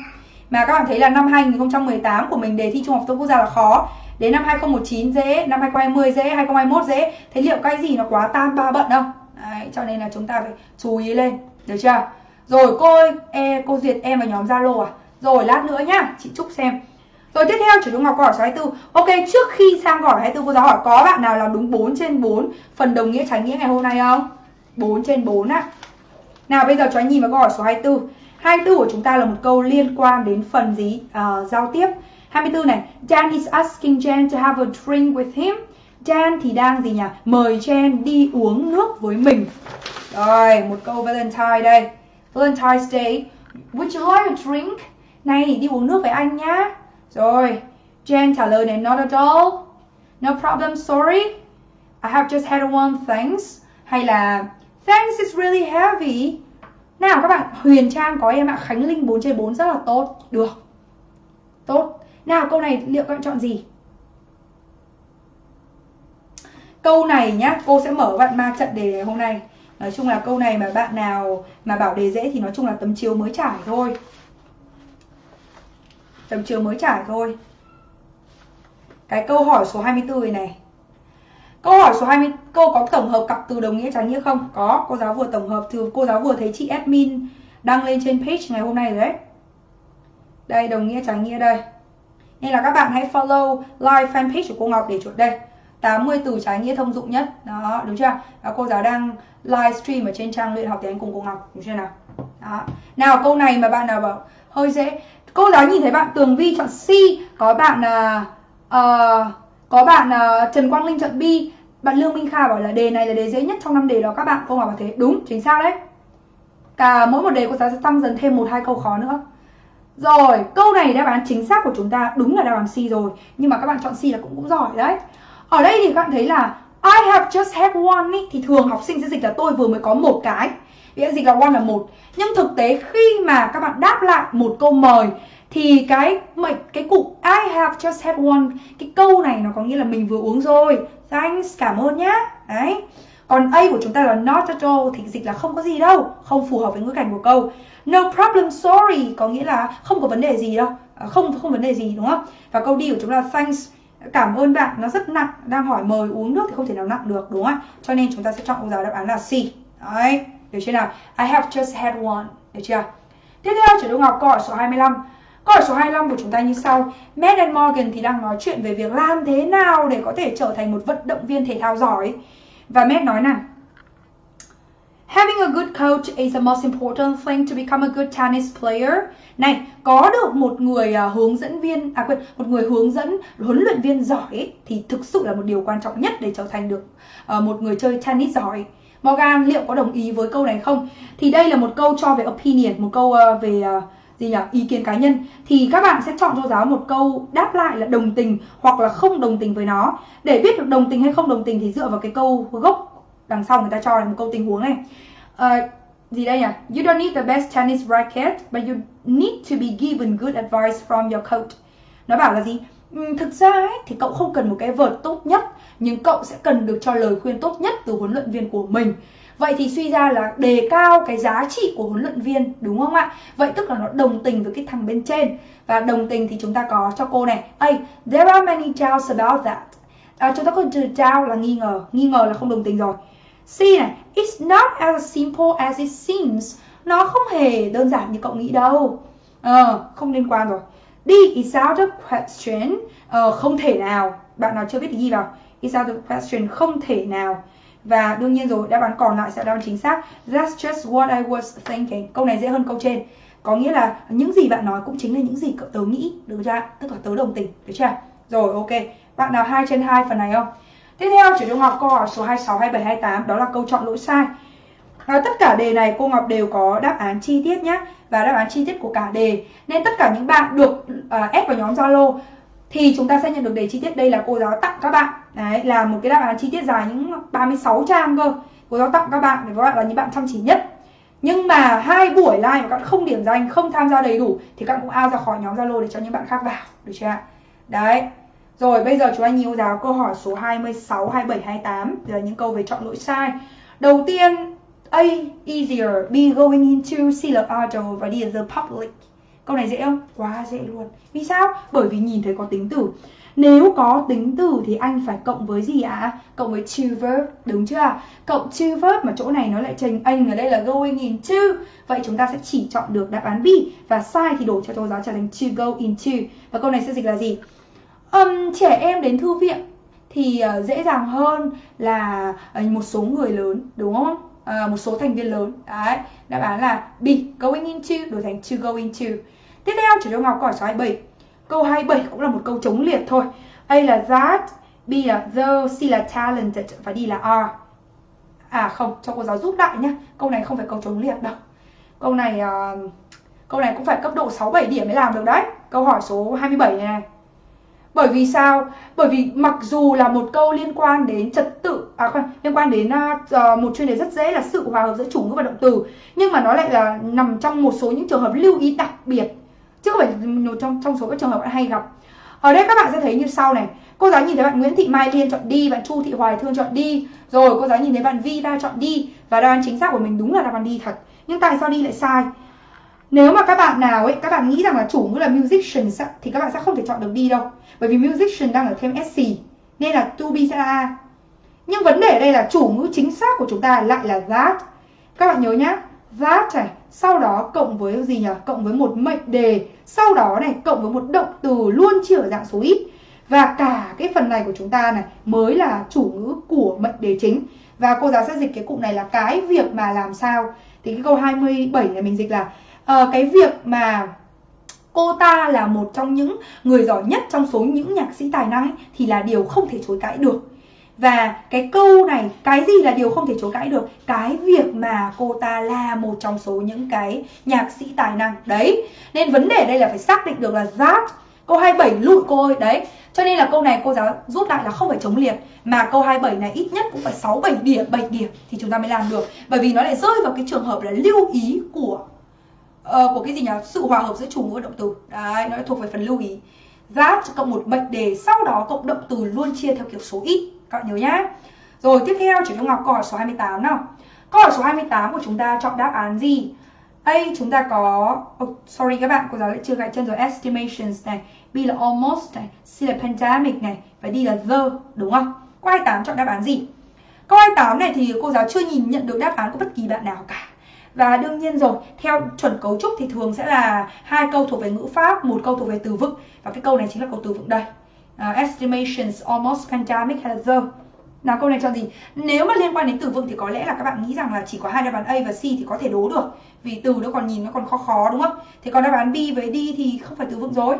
Mà các bạn thấy là năm 2018 của mình đề thi Trung học phổ thông quốc gia là khó. Đến năm 2019 dễ, năm 2020 dễ, 2021 dễ. Thế liệu cái gì nó quá tam ba bận không? Đấy, cho nên là chúng ta phải chú ý lên, được chưa? Rồi cô ơi, e, cô duyệt em vào nhóm Zalo à? Rồi lát nữa nhá, chị Trúc xem. Rồi tiếp theo chủ trung học câu hỏi số 24. Ok, trước khi sang câu hỏi 24 cô giáo hỏi có bạn nào làm đúng 4 trên 4 phần đồng nghĩa trái nghĩa ngày hôm nay không? 4 trên 4 á. Nào bây giờ cho anh nhìn vào câu hỏi số 24. 24 của chúng ta là một câu liên quan đến phần gì? Uh, giao tiếp. 24 này, Dan is asking Jen to have a drink with him. Jan thì đang gì nhỉ? Mời Jen đi uống nước với mình. Rồi, một câu Valentine đây. Valentine's Day. Would you like a drink? Này, đi uống nước với anh nhá. Rồi, Jen trả lời này, not at all. No problem, sorry. I have just had one, thanks. Hay là, thanks is really heavy. Nào các bạn, Huyền Trang có em ạ, Khánh Linh 4 trên 4 rất là tốt. Được. Tốt. Nào câu này liệu các bạn chọn gì? Câu này nhá, cô sẽ mở bạn ma trận đề hôm nay. Nói chung là câu này mà bạn nào mà bảo đề dễ thì nói chung là tấm chiếu mới trải thôi. Tấm chiếu mới trải thôi. Cái câu hỏi số 24 này này. Câu hỏi số 20 câu có tổng hợp cặp từ đồng nghĩa trái nghĩa không? Có, cô giáo vừa tổng hợp từ cô giáo vừa thấy chị admin đăng lên trên page ngày hôm nay rồi đấy. Đây đồng nghĩa trái nghĩa đây. Nên là các bạn hãy follow live fanpage của cô Ngọc để chuột đây. 80 từ trái nghĩa thông dụng nhất. Đó, đúng chưa? Đó, cô giáo đang livestream ở trên trang luyện học tiếng Anh cùng cô Ngọc, đúng chưa nào? Đó. Nào câu này mà bạn nào bảo hơi dễ. Cô giáo nhìn thấy bạn Tường Vi chọn C, có bạn là uh, có bạn uh, Trần Quang Linh chọn B, bạn Lương Minh Kha bảo là đề này là đề dễ nhất trong năm đề đó các bạn. Cô Ngọc bảo thế. Đúng, chính xác đấy. Cả mỗi một đề cô giáo sẽ tăng dần thêm một hai câu khó nữa. Rồi, câu này đáp án chính xác của chúng ta đúng là đáp án C rồi Nhưng mà các bạn chọn C là cũng cũng giỏi đấy Ở đây thì các bạn thấy là I have just had one ý, thì thường học sinh sẽ dịch là tôi vừa mới có một cái. Vì dịch là one là một. Nhưng thực tế khi mà các bạn đáp lại một câu mời thì cái mệnh cái cụm I have just had one cái câu này nó có nghĩa là mình vừa uống rồi. Thanks, cảm ơn nhá. Đấy. Còn A của chúng ta là not at all thì dịch là không có gì đâu, không phù hợp với ngữ cảnh của câu. No problem, sorry có nghĩa là không có vấn đề gì đâu, à, không không vấn đề gì đúng không? Và câu D của chúng ta là thanks cảm ơn bạn nó rất nặng đang hỏi mời uống nước thì không thể nào nặng được đúng không cho nên chúng ta sẽ chọn câu giáo đáp án là C đấy được chưa nào I have just had one được chưa tiếp theo chủ động ngọc câu hỏi số 25 câu hỏi số 25 của chúng ta như sau Matt and Morgan thì đang nói chuyện về việc làm thế nào để có thể trở thành một vận động viên thể thao giỏi và Matt nói nè, Having a good coach is the most important thing to become a good tennis player. Này, có được một người uh, hướng dẫn viên à quên, một người hướng dẫn huấn luyện viên giỏi ấy, thì thực sự là một điều quan trọng nhất để trở thành được uh, một người chơi tennis giỏi. Morgan liệu có đồng ý với câu này không? Thì đây là một câu cho về opinion, một câu uh, về uh, gì nhỉ? ý kiến cá nhân. Thì các bạn sẽ chọn cho giáo một câu đáp lại là đồng tình hoặc là không đồng tình với nó. Để biết được đồng tình hay không đồng tình thì dựa vào cái câu gốc đằng sau người ta cho là một câu tình huống này. Uh, gì đây nhỉ? You don't need the best tennis racket but you need to be given good advice from your coach. Nó bảo là gì? Ừ, thực ra ấy, thì cậu không cần một cái vợt tốt nhất nhưng cậu sẽ cần được cho lời khuyên tốt nhất từ huấn luyện viên của mình. Vậy thì suy ra là đề cao cái giá trị của huấn luyện viên đúng không ạ? Vậy tức là nó đồng tình với cái thằng bên trên Và đồng tình thì chúng ta có cho cô này Hey, there are many doubts about that à, Chúng ta có từ doubt là nghi ngờ Nghi ngờ là không đồng tình rồi C này, it's not as simple as it seems. Nó không hề đơn giản như cậu nghĩ đâu. Ờ, không liên quan rồi. D, is out of question. Ờ, không thể nào. Bạn nào chưa biết thì ghi vào. is out of question, không thể nào. Và đương nhiên rồi, đáp án còn lại sẽ đáp án chính xác. That's just what I was thinking. Câu này dễ hơn câu trên. Có nghĩa là những gì bạn nói cũng chính là những gì cậu tớ nghĩ. Được chưa? Tức là tớ đồng tình. Được chưa? Rồi, ok. Bạn nào 2 trên 2 phần này không? Tiếp theo chủ trung học câu hỏi số 26, 27, 28 đó là câu chọn lỗi sai. À, tất cả đề này cô Ngọc đều có đáp án chi tiết nhé và đáp án chi tiết của cả đề. Nên tất cả những bạn được à, ép vào nhóm Zalo thì chúng ta sẽ nhận được đề chi tiết. Đây là cô giáo tặng các bạn. Đấy là một cái đáp án chi tiết dài những 36 trang cơ. Cô giáo tặng các bạn để các bạn là những bạn chăm chỉ nhất. Nhưng mà hai buổi live mà các bạn không điểm danh, không tham gia đầy đủ thì các bạn cũng out ra khỏi nhóm Zalo để cho những bạn khác vào, được chưa ạ? Đấy. Rồi bây giờ chúng anh nhiều giáo câu hỏi số 26, 27, 28 là những câu về chọn lỗi sai. Đầu tiên A easier, B going into, C là idle và D the public. Câu này dễ không? Quá dễ luôn. Vì sao? Bởi vì nhìn thấy có tính từ. Nếu có tính từ thì anh phải cộng với gì ạ? À? Cộng với to verb, đúng chưa? Cộng to verb mà chỗ này nó lại trình anh ở đây là going into. Vậy chúng ta sẽ chỉ chọn được đáp án B và sai thì đổi cho cô giáo trở thành to go into. Và câu này sẽ dịch là gì? um, trẻ em đến thư viện thì uh, dễ dàng hơn là uh, một số người lớn đúng không uh, một số thành viên lớn. Đấy đáp án là B going into đổi thành to go into. Tiếp theo chủ cho Ngọc câu hỏi số 27 câu 27 cũng là một câu chống liệt thôi. A là that B là the C là talented và D là are. À không cho cô giáo giúp đại nhá. Câu này không phải câu chống liệt đâu. Câu này uh, câu này cũng phải cấp độ 6 7 điểm mới làm được đấy. Câu hỏi số 27 này, này bởi vì sao? Bởi vì mặc dù là một câu liên quan đến trật tự à không, liên quan đến uh, một chuyên đề rất dễ là sự hòa hợp giữa chủ ngữ và động từ, nhưng mà nó lại là nằm trong một số những trường hợp lưu ý đặc biệt chứ không phải một trong trong số các trường hợp bạn hay gặp. Ở đây các bạn sẽ thấy như sau này. Cô giáo nhìn thấy bạn Nguyễn Thị Mai Liên chọn đi, bạn Chu Thị Hoài Thương chọn đi. Rồi cô giáo nhìn thấy bạn Vi Va chọn đi và đáp án chính xác của mình đúng là đáp án đi thật. Nhưng tại sao đi lại sai? Nếu mà các bạn nào ấy, các bạn nghĩ rằng là chủ ngữ là musicians thì các bạn sẽ không thể chọn được đi đâu. Bởi vì musician đang ở thêm SC Nên là to be sẽ là A. Nhưng vấn đề ở đây là chủ ngữ chính xác của chúng ta lại là that. Các bạn nhớ nhá That này Sau đó cộng với gì nhỉ? Cộng với một mệnh đề. Sau đó này cộng với một động từ luôn chỉ ở dạng số ít. Và cả cái phần này của chúng ta này Mới là chủ ngữ của mệnh đề chính. Và cô giáo sẽ dịch cái cụm này là cái việc mà làm sao? Thì cái câu 27 này mình dịch là uh, Cái việc mà cô ta là một trong những người giỏi nhất trong số những nhạc sĩ tài năng ấy, thì là điều không thể chối cãi được. Và cái câu này cái gì là điều không thể chối cãi được? Cái việc mà cô ta là một trong số những cái nhạc sĩ tài năng. Đấy nên vấn đề đây là phải xác định được là that câu 27 lụi cô ơi. Đấy cho nên là câu này cô giáo rút lại là không phải chống liệt mà câu 27 này ít nhất cũng phải 6 7 điểm 7 điểm thì chúng ta mới làm được. Bởi vì nó lại rơi vào cái trường hợp là lưu ý của uh, của cái gì nhỉ? Sự hòa hợp giữa chủ ngữ và động từ. Đấy nó thuộc về phần lưu ý. That cộng một mệnh đề sau đó cộng động từ luôn chia theo kiểu số ít. Các bạn nhớ nhá. Rồi tiếp theo chuyển cho Ngọc câu hỏi số 28 nào. Câu hỏi số 28 của chúng ta chọn đáp án gì? A chúng ta có oh, sorry các bạn cô giáo lại chưa gạch chân rồi. Estimations này B là almost này C là pandemic này và D là the đúng không? Câu 28 chọn đáp án gì? Câu 28 này thì cô giáo chưa nhìn nhận được đáp án của bất kỳ bạn nào cả và đương nhiên rồi theo chuẩn cấu trúc thì thường sẽ là hai câu thuộc về ngữ pháp một câu thuộc về từ vựng. Và cái câu này chính là câu từ vựng đây. Uh, estimations almost pandemic has the nào câu này cho gì? Nếu mà liên quan đến từ vựng thì có lẽ là các bạn nghĩ rằng là chỉ có hai đáp án A và C thì có thể đố được. Vì từ nó còn nhìn nó còn khó khó đúng không? Thì còn đáp án B với D thì không phải từ vựng rồi.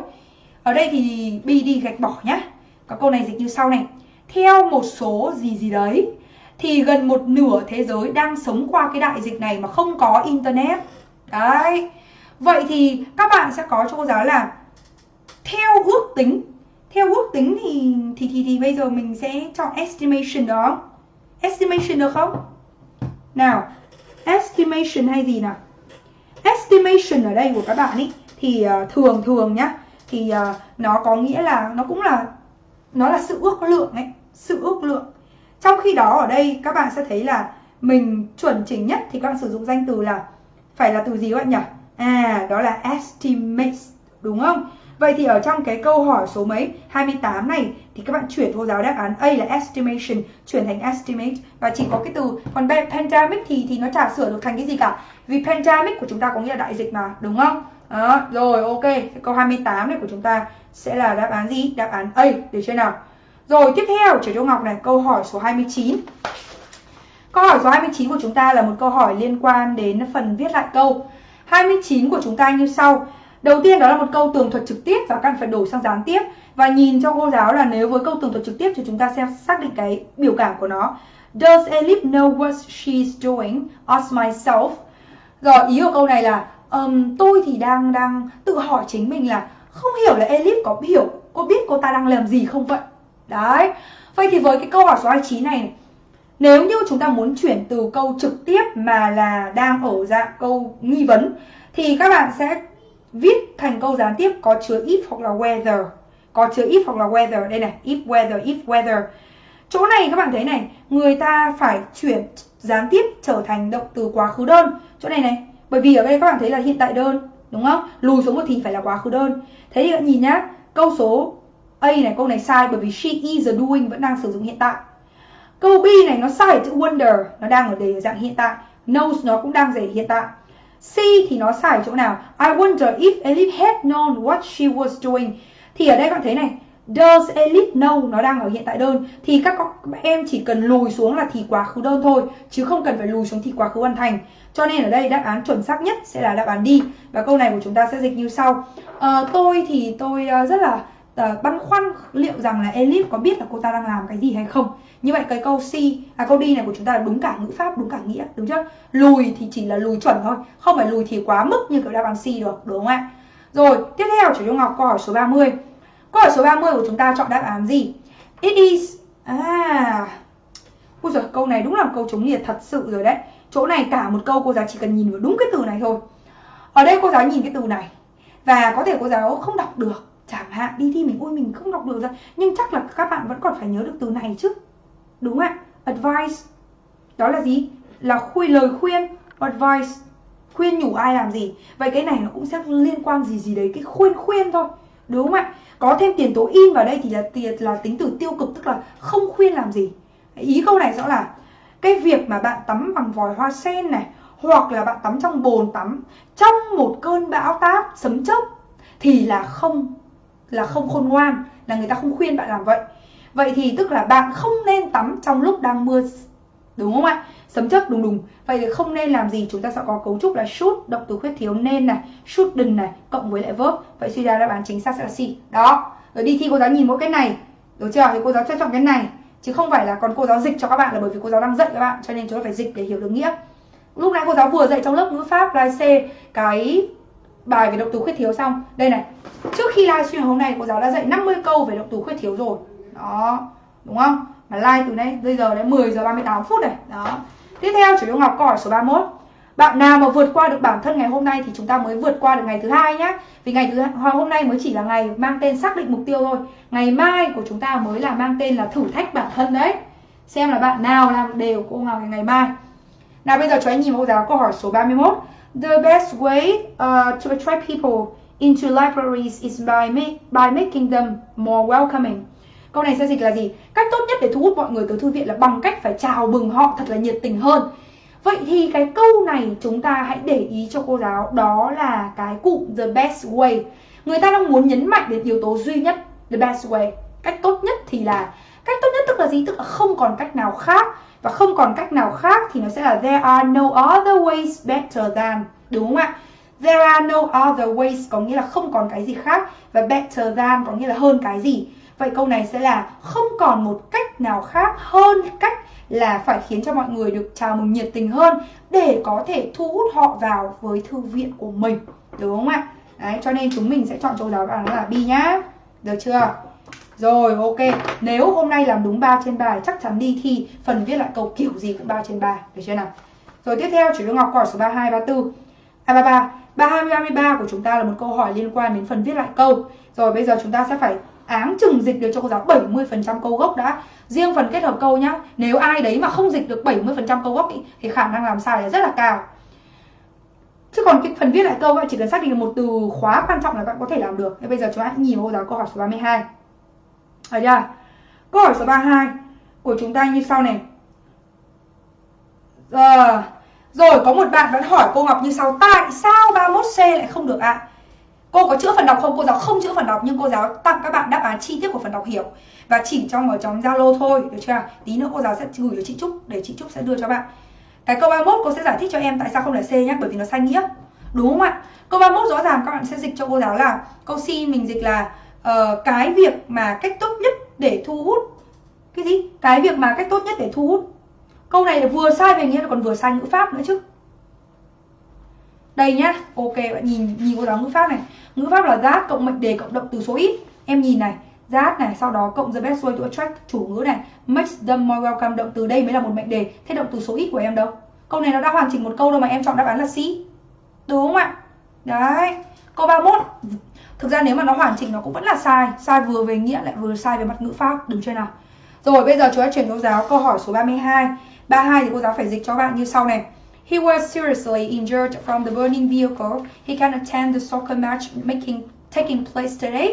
Ở đây thì B đi gạch bỏ nhá. Có câu này dịch như sau này. Theo một số gì gì đấy thì gần một nửa thế giới đang sống qua cái đại dịch này mà không có internet. Đấy. Vậy thì các bạn sẽ có cho cô giáo là theo ước tính theo ước tính thì thì thì thì bây giờ mình sẽ chọn estimation đó. Estimation được không? Nào estimation hay gì nào? Estimation ở đây của các bạn ý thì uh, thường thường nhá thì uh, nó có nghĩa là nó cũng là nó là sự ước lượng ấy sự ước lượng trong khi đó ở đây các bạn sẽ thấy là mình chuẩn chỉnh nhất thì các bạn sử dụng danh từ là phải là từ gì các bạn nhỉ? À đó là estimate đúng không? Vậy thì ở trong cái câu hỏi số mấy 28 này thì các bạn chuyển hô giáo đáp án A là estimation chuyển thành estimate. Và chỉ có cái từ còn pandemic thì thì nó chả sửa được thành cái gì cả. Vì pandemic của chúng ta có nghĩa là đại dịch mà đúng không? Đó, rồi ok. Câu 28 này của chúng ta sẽ là đáp án gì? Đáp án A được chưa nào? Rồi tiếp theo trở Châu Ngọc này câu hỏi số 29 Câu hỏi số 29 của chúng ta là một câu hỏi liên quan đến phần viết lại câu. 29 của chúng ta như sau. Đầu tiên đó là một câu tường thuật trực tiếp và cần phải đổi sang gián tiếp. Và nhìn cho cô giáo là nếu với câu tường thuật trực tiếp thì chúng ta sẽ xác định cái biểu cảm của nó. Does Elif know what she's doing? Ask myself. Rồi ý của câu này là um, Tôi thì đang đang tự hỏi chính mình là Không hiểu là Elif có hiểu Có biết cô ta đang làm gì không vậy? Đấy. Vậy thì với cái câu hỏi số 29 này Nếu như chúng ta muốn chuyển từ câu trực tiếp mà là đang ở dạng câu nghi vấn Thì các bạn sẽ viết thành câu gián tiếp có chứa if hoặc là whether. Có chứa if hoặc là whether. Đây này, if whether, if whether. Chỗ này các bạn thấy này Người ta phải chuyển gián tiếp trở thành động từ quá khứ đơn. Chỗ này này Bởi vì ở đây các bạn thấy là hiện tại đơn Đúng không? Lùi xuống một thì phải là quá khứ đơn. Thế thì các bạn nhìn nhá Câu số A này câu này sai bởi vì she is doing vẫn đang sử dụng hiện tại. Câu B này nó sai chữ wonder, nó đang ở đề dạng hiện tại. Knows nó cũng đang để hiện tại. C thì nó sai chỗ nào? I wonder if Elif had known what she was doing. Thì ở đây các bạn thấy này, does Elif know nó đang ở hiện tại đơn thì các em chỉ cần lùi xuống là thì quá khứ đơn thôi chứ không cần phải lùi xuống thì quá khứ hoàn thành. Cho nên ở đây đáp án chuẩn xác nhất sẽ là đáp án D và câu này của chúng ta sẽ dịch như sau. À, tôi thì tôi ờ, rất là uh, băn khoăn liệu rằng là Elif có biết là cô ta đang làm cái gì hay không. Như vậy cái câu C à câu D này của chúng ta là đúng cả ngữ pháp đúng cả nghĩa đúng chưa? Lùi thì chỉ là lùi chuẩn thôi không phải lùi thì quá mức như kiểu đáp án C được đúng không ạ? Rồi tiếp theo chủ Trung Ngọc câu hỏi số 30 câu hỏi số 30 của chúng ta chọn đáp án gì? It is à Ui giời, câu này đúng là câu chống nhiệt thật sự rồi đấy. Chỗ này cả một câu cô giáo chỉ cần nhìn vào đúng cái từ này thôi. Ở đây cô giáo nhìn cái từ này Và có thể cô giáo không đọc được chẳng hạn, đi thi mình ui, mình không đọc được ra. Nhưng chắc là các bạn vẫn còn phải nhớ được từ này chứ. Đúng không ạ? Advice. Đó là gì? Là khuyên lời khuyên. Advice. Khuyên nhủ ai làm gì. Vậy cái này nó cũng sẽ liên quan gì gì đấy, cái khuyên khuyên thôi. Đúng không ạ? Có thêm tiền tố in vào đây thì là tiền, là tính từ tiêu cực, tức là không khuyên làm gì. Ý câu này rõ là cái việc mà bạn tắm bằng vòi hoa sen này, hoặc là bạn tắm trong bồn tắm, trong một cơn bão táp, sấm chớp thì là không là không khôn ngoan, là người ta không khuyên bạn làm vậy. Vậy thì tức là bạn không nên tắm trong lúc đang mưa, đúng không ạ? Sấm chớp đùng đùng. Vậy thì không nên làm gì, chúng ta sẽ có cấu trúc là should động từ khuyết thiếu nên này shouldn't này, cộng với lại verb. Vậy suy ra đáp án chính xác sẽ là C đó. Rồi đi thi cô giáo nhìn mỗi cái này, đúng chưa? Thì cô giáo sẽ chọn cái này. Chứ không phải là còn cô giáo dịch cho các bạn là bởi vì cô giáo đang dạy các bạn, cho nên chúng ta phải dịch để hiểu được nghĩa. Lúc nãy cô giáo vừa dạy trong lớp ngữ pháp là C, cái bài về động từ khuyết thiếu xong. Đây này, trước khi livestream hôm nay, cô giáo đã dạy 50 câu về động từ khuyết thiếu rồi. Đó, đúng không? Mà live từ nay, bây giờ đến 10 giờ 38 phút này. Đó. Tiếp theo, chủ yếu ngọc câu hỏi số 31 bạn nào mà vượt qua được bản thân ngày hôm nay thì chúng ta mới vượt qua được ngày thứ hai nhá. Vì ngày thứ hai, hôm nay mới chỉ là ngày mang tên xác định mục tiêu thôi. Ngày mai của chúng ta mới là mang tên là thử thách bản thân đấy. Xem là bạn nào làm đều cô ngọc ngày mai. Nào, bây giờ cho anh nhìn mẫu giáo câu hỏi số 31 The best way uh, to attract people into libraries is by, make, by making them more welcoming. Câu này sẽ dịch là gì? Cách tốt nhất để thu hút mọi người tới thư viện là bằng cách phải chào mừng họ thật là nhiệt tình hơn. Vậy thì cái câu này chúng ta hãy để ý cho cô giáo đó là cái cụm the best way. Người ta đang muốn nhấn mạnh đến yếu tố duy nhất the best way. Cách tốt nhất thì là cách tốt nhất tức là gì? Tức là không còn cách nào khác và không còn cách nào khác thì nó sẽ là there are no other ways better than đúng không ạ? There are no other ways có nghĩa là không còn cái gì khác và better than có nghĩa là hơn cái gì. Vậy câu này sẽ là không còn một cách nào khác hơn cách là phải khiến cho mọi người được chào mừng nhiệt tình hơn để có thể thu hút họ vào với thư viện của mình. Đúng không ạ? Đấy, cho nên chúng mình sẽ chọn câu đó là B nhá. Được chưa? Rồi ok, nếu hôm nay làm đúng 3 trên 3 chắc chắn đi thi phần viết lại câu kiểu gì cũng 3 trên 3, được chưa nào? Rồi tiếp theo chủ Ngọc hỏi số 32 34. À 33, 32 33 của chúng ta là một câu hỏi liên quan đến phần viết lại câu. Rồi bây giờ chúng ta sẽ phải áng chừng dịch được cho cô giáo 70% câu gốc đã. Riêng phần kết hợp câu nhá, nếu ai đấy mà không dịch được 70% câu gốc ý, thì khả năng làm sai là rất là cao. Chứ còn cái phần viết lại câu bạn chỉ cần xác định được một từ khóa quan trọng là bạn có thể làm được. Thế bây giờ chúng ta nhìn vào cô giáo câu hỏi số 32. Ở chưa? À. Câu hỏi số 32 của chúng ta như sau này. Giờ, rồi có một bạn vẫn hỏi cô Ngọc như sau Tại sao 31C lại không được ạ? À? Cô có chữa phần đọc không? Cô giáo không chữa phần đọc nhưng cô giáo tặng các bạn đáp án chi tiết của phần đọc hiểu Và chỉ trong ở trong Zalo thôi, được chưa? Tí nữa cô giáo sẽ gửi cho chị Trúc để chị Trúc sẽ đưa cho bạn Cái câu 31 cô sẽ giải thích cho em tại sao không là C nhé Bởi vì nó sai nghĩa Đúng không ạ? Câu 31 rõ ràng các bạn sẽ dịch cho cô giáo là Câu C mình dịch là uh, Cái việc mà cách tốt nhất để thu hút Cái gì? Cái việc mà cách tốt nhất để thu hút. Câu này là vừa sai về nghĩa còn vừa sai ngữ pháp nữa chứ. Đây nhá ok bạn nhìn nhìn cô giáo ngữ pháp này. Ngữ pháp là that cộng mệnh đề cộng động từ số ít. Em nhìn này that này sau đó cộng the best way to attract chủ ngữ này. Makes them more welcome động từ đây mới là một mệnh đề thế động từ số ít của em đâu? Câu này nó đã hoàn chỉnh một câu đâu mà em chọn đáp án là C. Đúng không ạ? Đấy câu 31 thực ra nếu mà nó hoàn chỉnh nó cũng vẫn là sai sai vừa về nghĩa lại vừa sai về mặt ngữ pháp đúng chưa nào rồi bây giờ chúng ta chuyển cô giáo câu hỏi số 32 32 thì cô giáo phải dịch cho bạn như sau này He was seriously injured from the burning vehicle. He can attend the soccer match making taking place today.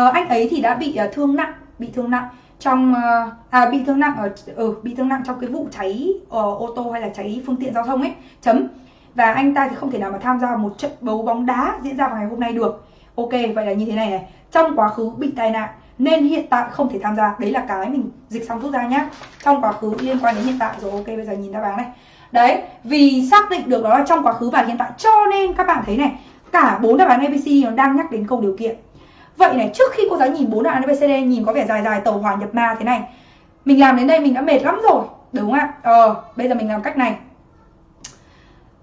Uh, anh ấy thì đã bị uh, thương nặng, bị thương nặng trong uh, à bị thương nặng ở ừ, bị thương nặng trong cái vụ cháy uh, ô tô hay là cháy phương tiện giao thông ấy. Chấm. Và anh ta thì không thể nào mà tham gia một trận đấu bóng đá diễn ra vào ngày hôm nay được. Ok, vậy là như thế này này. Trong quá khứ bị tai nạn nên hiện tại không thể tham gia. Đấy là cái mình dịch xong rút ra nhá. Trong quá khứ liên quan đến hiện tại rồi. Ok, bây giờ nhìn đáp án này. Đấy, vì xác định được đó là trong quá khứ và hiện tại cho nên các bạn thấy này, cả bốn đáp án ABC nó đang nhắc đến câu điều kiện. Vậy này, trước khi cô giáo nhìn bốn đáp án ABCD nhìn có vẻ dài dài tàu hỏa nhập ma thế này. Mình làm đến đây mình đã mệt lắm rồi, đúng không ạ? Ờ, bây giờ mình làm cách này.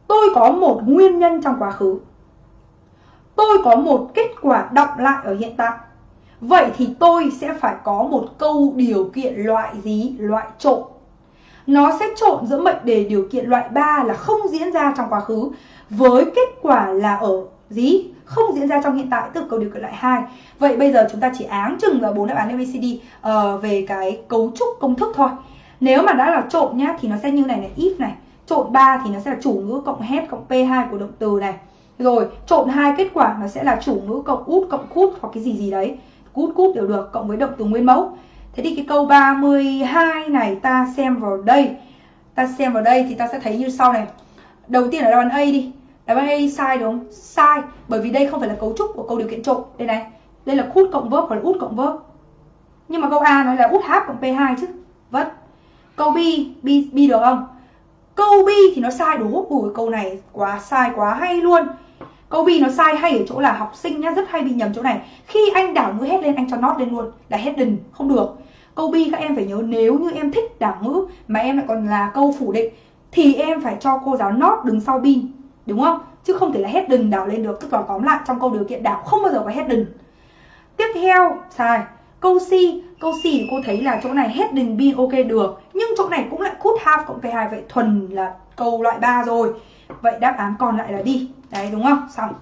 Tôi có một nguyên nhân trong quá khứ. Tôi có một kết quả đọng lại ở hiện tại. Vậy thì tôi sẽ phải có một câu điều kiện loại gì? Loại trộn nó sẽ trộn giữa mệnh đề điều kiện loại 3 là không diễn ra trong quá khứ với kết quả là ở gì? Không diễn ra trong hiện tại từ câu điều kiện loại 2. Vậy bây giờ chúng ta chỉ áng chừng vào bốn đáp án ABCD uh, ờ, về cái cấu trúc công thức thôi. Nếu mà đã là trộn nhá thì nó sẽ như này này, if này. Trộn 3 thì nó sẽ là chủ ngữ cộng hết cộng P2 của động từ này. Rồi, trộn hai kết quả nó sẽ là chủ ngữ cộng út cộng cút hoặc cái gì gì đấy. Cút cút đều được cộng với động từ nguyên mẫu. Thế thì cái câu 32 này ta xem vào đây. Ta xem vào đây thì ta sẽ thấy như sau này. Đầu tiên là đáp án A đi. Đáp án A sai đúng. Không? Sai Bởi vì đây không phải là cấu trúc của câu điều kiện trộn. Đây này Đây là cút cộng verb hoặc là út cộng verb. Nhưng mà câu A nói là út h cộng P2 chứ. Vất Câu B, B, B được không? Câu B thì nó sai đúng. Ủa câu này quá sai quá hay luôn. Câu B nó sai hay ở chỗ là học sinh nhá, rất hay bị nhầm chỗ này. Khi anh đảo ngữ hết lên, anh cho not lên luôn, là hidden không được. Câu B các em phải nhớ, nếu như em thích đảo ngữ mà em lại còn là câu phủ định, thì em phải cho cô giáo not đứng sau bin. Đúng không? chứ không thể là hidden đảo lên được tức là tóm lại, trong câu điều kiện đảo không bao giờ có hidden tiếp theo, sai câu C câu C thì cô thấy là chỗ này hidden be ok, được nhưng chỗ này cũng lại could have cộng p2 vậy thuần là câu loại 3 rồi vậy đáp án còn lại là đi đấy đúng không? Xong.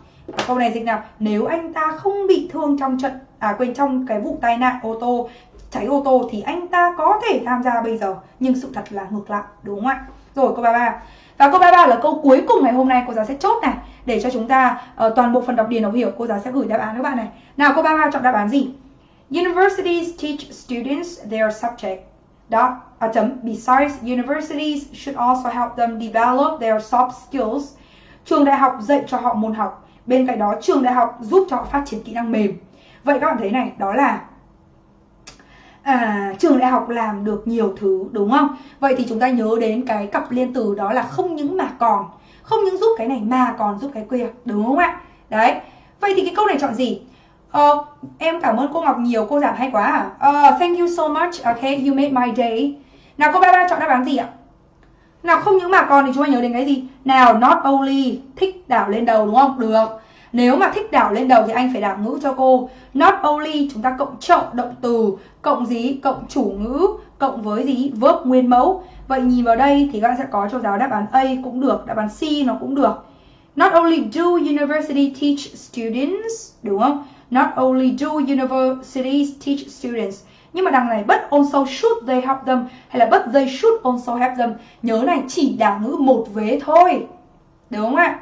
Câu này dịch nào? Nếu anh ta không bị thương trong trận à quên trong cái vụ tai nạn ô tô cháy ô tô thì anh ta có thể tham gia bây giờ. Nhưng sự thật là ngược lại đúng không ạ? Rồi câu 33 và câu 33 là câu cuối cùng ngày hôm nay cô giáo sẽ chốt này. Để cho chúng ta uh, toàn bộ phần đọc điền đọc hiểu cô giáo sẽ gửi đáp án các bạn này. Nào câu 33 chọn đáp án gì? Universities teach students their subject. Dot à, chấm. Besides universities should also help them develop their soft skills trường đại học dạy cho họ môn học bên cạnh đó trường đại học giúp cho họ phát triển kỹ năng mềm. Vậy các bạn thấy này đó là à, trường đại học làm được nhiều thứ đúng không? Vậy thì chúng ta nhớ đến cái cặp liên từ đó là không những mà còn không những giúp cái này mà còn giúp cái kia đúng không ạ? Đấy. Vậy thì cái câu này chọn gì? Uh, em cảm ơn cô Ngọc nhiều cô giảng hay quá à. Uh, thank you so much. Okay you made my day. Nào cô ba ba chọn đáp án gì ạ? Nào, không những mà còn thì chúng ta nhớ đến cái gì? Nào, not only thích đảo lên đầu đúng không? Được. Nếu mà thích đảo lên đầu thì anh phải đảo ngữ cho cô. Not only chúng ta cộng trọng động từ, Cộng gì? Cộng chủ ngữ, Cộng với gì? Verb nguyên mẫu. Vậy nhìn vào đây thì các bạn sẽ có cho giáo đáp án A cũng được, Đáp án C nó cũng được. Not only do university teach students, Đúng không? Not only do universities teach students nhưng mà đằng này but also should they help them, hay là but they should also help them? Nhớ này, chỉ đảo ngữ một vế thôi. Đúng không ạ?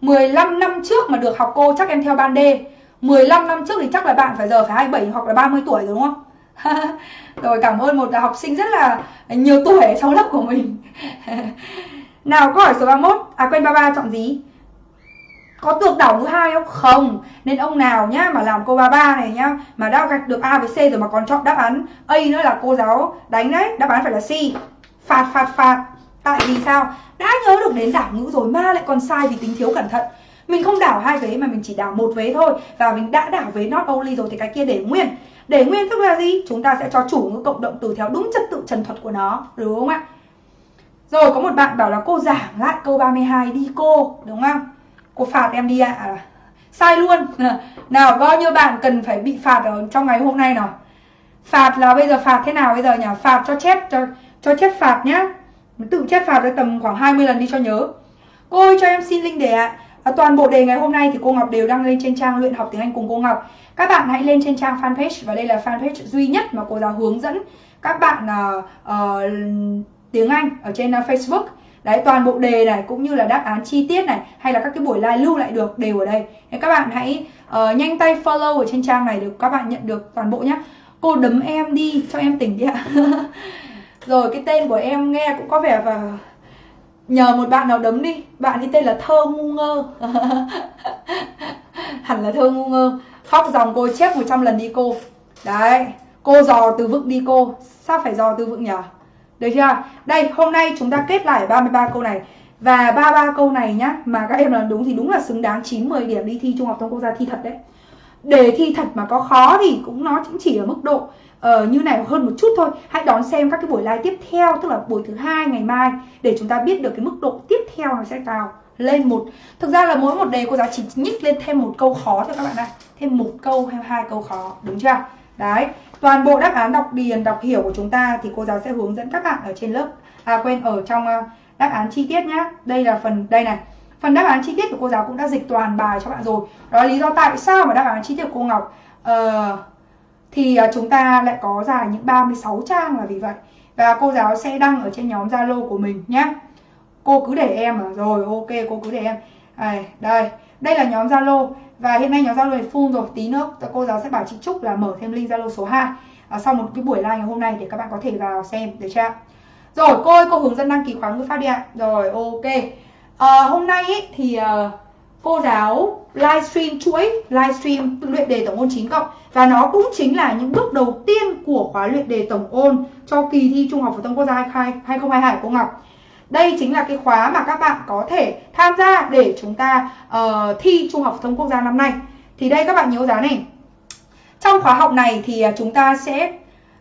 15 năm trước mà được học cô, chắc em theo ban D. 15 năm trước thì chắc là bạn phải giờ phải 27 hoặc là 30 tuổi rồi, đúng không? rồi cảm ơn một học sinh rất là nhiều tuổi trong lớp của mình. Nào, câu hỏi số 31 À quên 33 chọn gì? Có được đảo thứ hai không? Không Nên ông nào nhá mà làm câu 33 này nhá, Mà đã gạch được A với C rồi mà còn chọn đáp án A nữa là cô giáo đánh đấy, Đáp án phải là C Phạt phạt phạt Tại vì sao? Đã nhớ được đến đảo ngữ rồi mà lại còn sai vì tính thiếu cẩn thận Mình không đảo hai vế mà mình chỉ đảo một vế thôi Và mình đã đảo vế not only rồi thì cái kia để nguyên Để nguyên tức là gì? Chúng ta sẽ cho chủ ngữ cộng động từ theo đúng trật tự trần thuật của nó, Đúng không ạ? Rồi có một bạn bảo là cô giảng lại câu 32 đi cô, Đúng không? Cô phạt em đi ạ. À. Sai luôn. Nào bao nhiêu bạn cần phải bị phạt ở trong ngày hôm nay nào? Phạt là bây giờ phạt thế nào bây giờ nhỉ? Phạt cho chép cho cho chép phạt nhá. Tự chép phạt được tầm khoảng 20 lần đi cho nhớ. Cô ơi cho em xin link đề ạ. À, toàn bộ đề ngày hôm nay thì cô Ngọc đều đăng lên trên trang luyện học tiếng Anh cùng cô Ngọc. Các bạn hãy lên trên trang fanpage và đây là fanpage duy nhất mà cô giáo hướng dẫn các bạn uh, uh, tiếng Anh ở trên uh, Facebook. Đấy, toàn bộ đề này cũng như là đáp án chi tiết này hay là các cái buổi live lưu lại được đều ở đây. Nên các bạn hãy uh, nhanh tay follow ở trên trang này để các bạn nhận được toàn bộ nhé. Cô đấm em đi cho em tỉnh đi ạ. Rồi cái tên của em nghe cũng có vẻ và Nhờ một bạn nào đấm đi Bạn ấy tên là Thơ Ngu Ngơ Hẳn là Thơ Ngu Ngơ Khóc dòng cô chép 100 lần đi cô Đấy Cô dò từ vựng đi cô Sao phải dò từ vựng nhỉ được chưa? Đây hôm nay chúng ta kết lại 33 câu này. Và 33 câu này nhá Mà các em làm đúng thì đúng là xứng đáng 9-10 điểm đi thi Trung học thông quốc gia thi thật đấy. Đề thi thật mà có khó thì cũng nó cũng chỉ ở mức độ uh, như này hơn một chút thôi. Hãy đón xem các cái buổi live tiếp theo tức là buổi thứ hai ngày mai để chúng ta biết được cái mức độ tiếp theo nó sẽ cao lên một. Thực ra là mỗi một đề cô giáo chỉ nhích lên thêm một câu khó thôi các bạn ạ. Thêm một câu hay hai câu khó đúng chưa? Đấy toàn bộ đáp án đọc điền đọc hiểu của chúng ta thì cô giáo sẽ hướng dẫn các bạn ở trên lớp à quên ở trong à, đáp án chi tiết nhá. Đây là phần đây này. Phần đáp án chi tiết của cô giáo cũng đã dịch toàn bài cho bạn rồi. Đó là lý do tại sao mà đáp án chi tiết của cô Ngọc uh, thì à, chúng ta lại có dài những 36 trang là vì vậy. Và cô giáo sẽ đăng ở trên nhóm Zalo của mình nhé cô cứ để em à? Rồi ok cô cứ để em. À, đây. Đây là nhóm Zalo và hiện nay nhóm Zalo này full rồi. Tí nữa cô giáo sẽ bảo chị Trúc là mở thêm link Zalo số 2 à, sau một cái buổi live ngày hôm nay để các bạn có thể vào xem được chưa rồi cô ơi cô hướng dẫn đăng ký khóa ngữ pháp đi ạ. Rồi ok. À, hôm nay ý, thì uh, cô giáo livestream chuỗi livestream luyện đề tổng ôn 9 cộng. Và nó cũng chính là những bước đầu tiên của khóa luyện đề tổng ôn cho kỳ thi Trung học phổ thông quốc gia 2022 của cô Ngọc. Đây chính là cái khóa mà các bạn có thể tham gia để chúng ta uh, thi Trung học phổ thông quốc gia năm nay. Thì đây các bạn nhớ giá này. Trong khóa học này thì à, chúng ta sẽ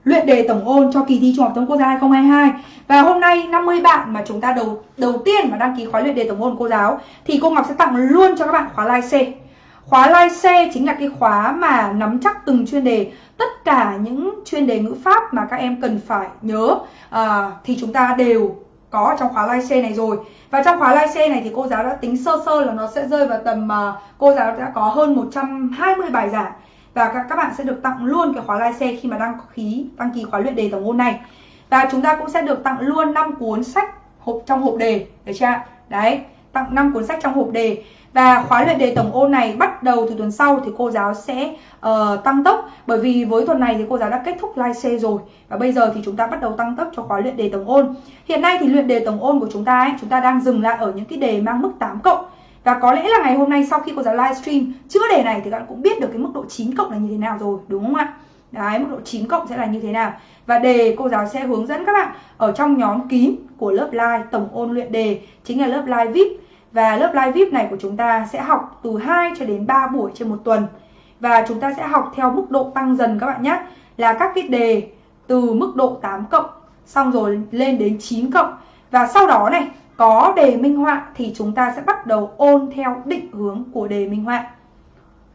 luyện đề tổng ôn cho kỳ thi Trung học phổ thông quốc gia 2022. Và hôm nay 50 bạn mà chúng ta đầu đầu tiên mà đăng ký khóa luyện đề tổng ôn cô giáo thì cô Ngọc sẽ tặng luôn cho các bạn khóa live C. Khóa live C chính là cái khóa mà nắm chắc từng chuyên đề, tất cả những chuyên đề ngữ pháp mà các em cần phải nhớ à, thì chúng ta đều có trong khóa live share này rồi. Và trong khóa live share này thì cô giáo đã tính sơ sơ là nó sẽ rơi vào tầm uh, cô giáo đã có hơn 120 bài giảng. Và các, các bạn sẽ được tặng luôn cái khóa live share khi mà đăng ký đăng ký khóa luyện đề tổng môn này. Và chúng ta cũng sẽ được tặng luôn 5 cuốn sách hộp trong hộp đề được chưa đấy tặng 5 cuốn sách trong hộp đề và khóa luyện đề tổng ôn này bắt đầu từ tuần sau thì cô giáo sẽ uh, tăng tốc bởi vì với tuần này thì cô giáo đã kết thúc live C rồi và bây giờ thì chúng ta bắt đầu tăng tốc cho khóa luyện đề tổng ôn hiện nay thì luyện đề tổng ôn của chúng ta ấy, chúng ta đang dừng lại ở những cái đề mang mức 8 cộng và có lẽ là ngày hôm nay sau khi cô giáo livestream chữa đề này thì các bạn cũng biết được cái mức độ 9 cộng là như thế nào rồi đúng không ạ? Đấy, mức độ 9 cộng sẽ là như thế nào. Và đề cô giáo sẽ hướng dẫn các bạn ở trong nhóm kín của lớp live tổng ôn luyện đề chính là lớp live VIP. Và lớp live VIP này của chúng ta sẽ học từ 2 cho đến 3 buổi trên một tuần. Và chúng ta sẽ học theo mức độ tăng dần các bạn nhé. Là các cái đề từ mức độ 8 cộng xong rồi lên đến 9 cộng. Và sau đó này có đề minh họa thì chúng ta sẽ bắt đầu ôn theo định hướng của đề minh họa.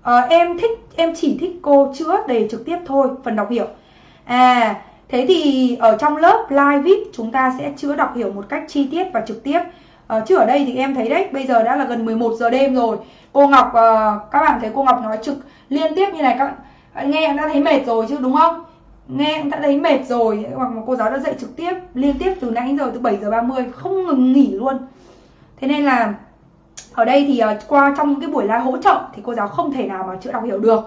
À, em thích em chỉ thích cô chữa đề trực tiếp thôi, phần đọc hiểu. À, thế thì ở trong lớp live VIP chúng ta sẽ chữa đọc hiểu một cách chi tiết và trực tiếp. À, chứ ở đây thì em thấy đấy, bây giờ đã là gần 11 giờ đêm rồi. Cô Ngọc à, các bạn thấy cô Ngọc nói trực liên tiếp như này các bạn à, nghe đã thấy mệt rồi chứ đúng không? nghe đã thấy mệt rồi hoặc mà cô giáo đã dạy trực tiếp liên tiếp từ nãy giờ từ 7 giờ 30 không ngừng nghỉ luôn thế nên là ở đây thì uh, qua trong những cái buổi live hỗ trợ thì cô giáo không thể nào mà chữa đọc hiểu được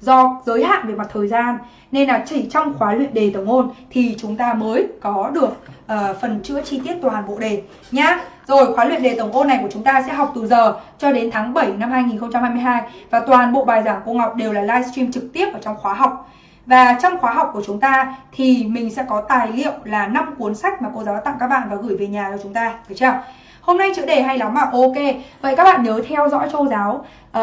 do giới hạn về mặt thời gian nên là chỉ trong khóa luyện đề tổng môn thì chúng ta mới có được uh, phần chữa chi tiết toàn bộ đề nhá. Rồi khóa luyện đề tổng ôn này của chúng ta sẽ học từ giờ cho đến tháng 7 năm 2022 và toàn bộ bài giảng cô Ngọc đều là livestream trực tiếp ở trong khóa học. Và trong khóa học của chúng ta thì mình sẽ có tài liệu là 5 cuốn sách mà cô giáo tặng các bạn và gửi về nhà cho chúng ta, được chưa? Hôm nay chữa đề hay lắm mà ok. Vậy các bạn nhớ theo dõi cô giáo uh,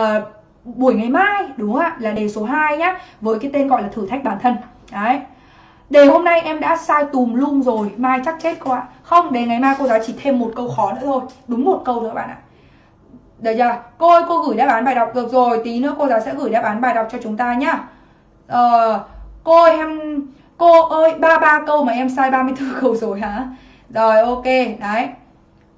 buổi ngày mai đúng không ạ? Là đề số 2 nhá, với cái tên gọi là thử thách bản thân. Đấy. Đề hôm nay em đã sai tùm lum rồi, mai chắc chết cô ạ. Không, đề ngày mai cô giáo chỉ thêm một câu khó nữa thôi, đúng một câu nữa các bạn ạ. Được chưa? Cô ơi, cô gửi đáp án bài đọc. Được rồi, tí nữa cô giáo sẽ gửi đáp án bài đọc cho chúng ta nhá. Ờ, cô ơi em cô ơi ba ba câu mà em sai 34 câu rồi hả? Rồi ok đấy.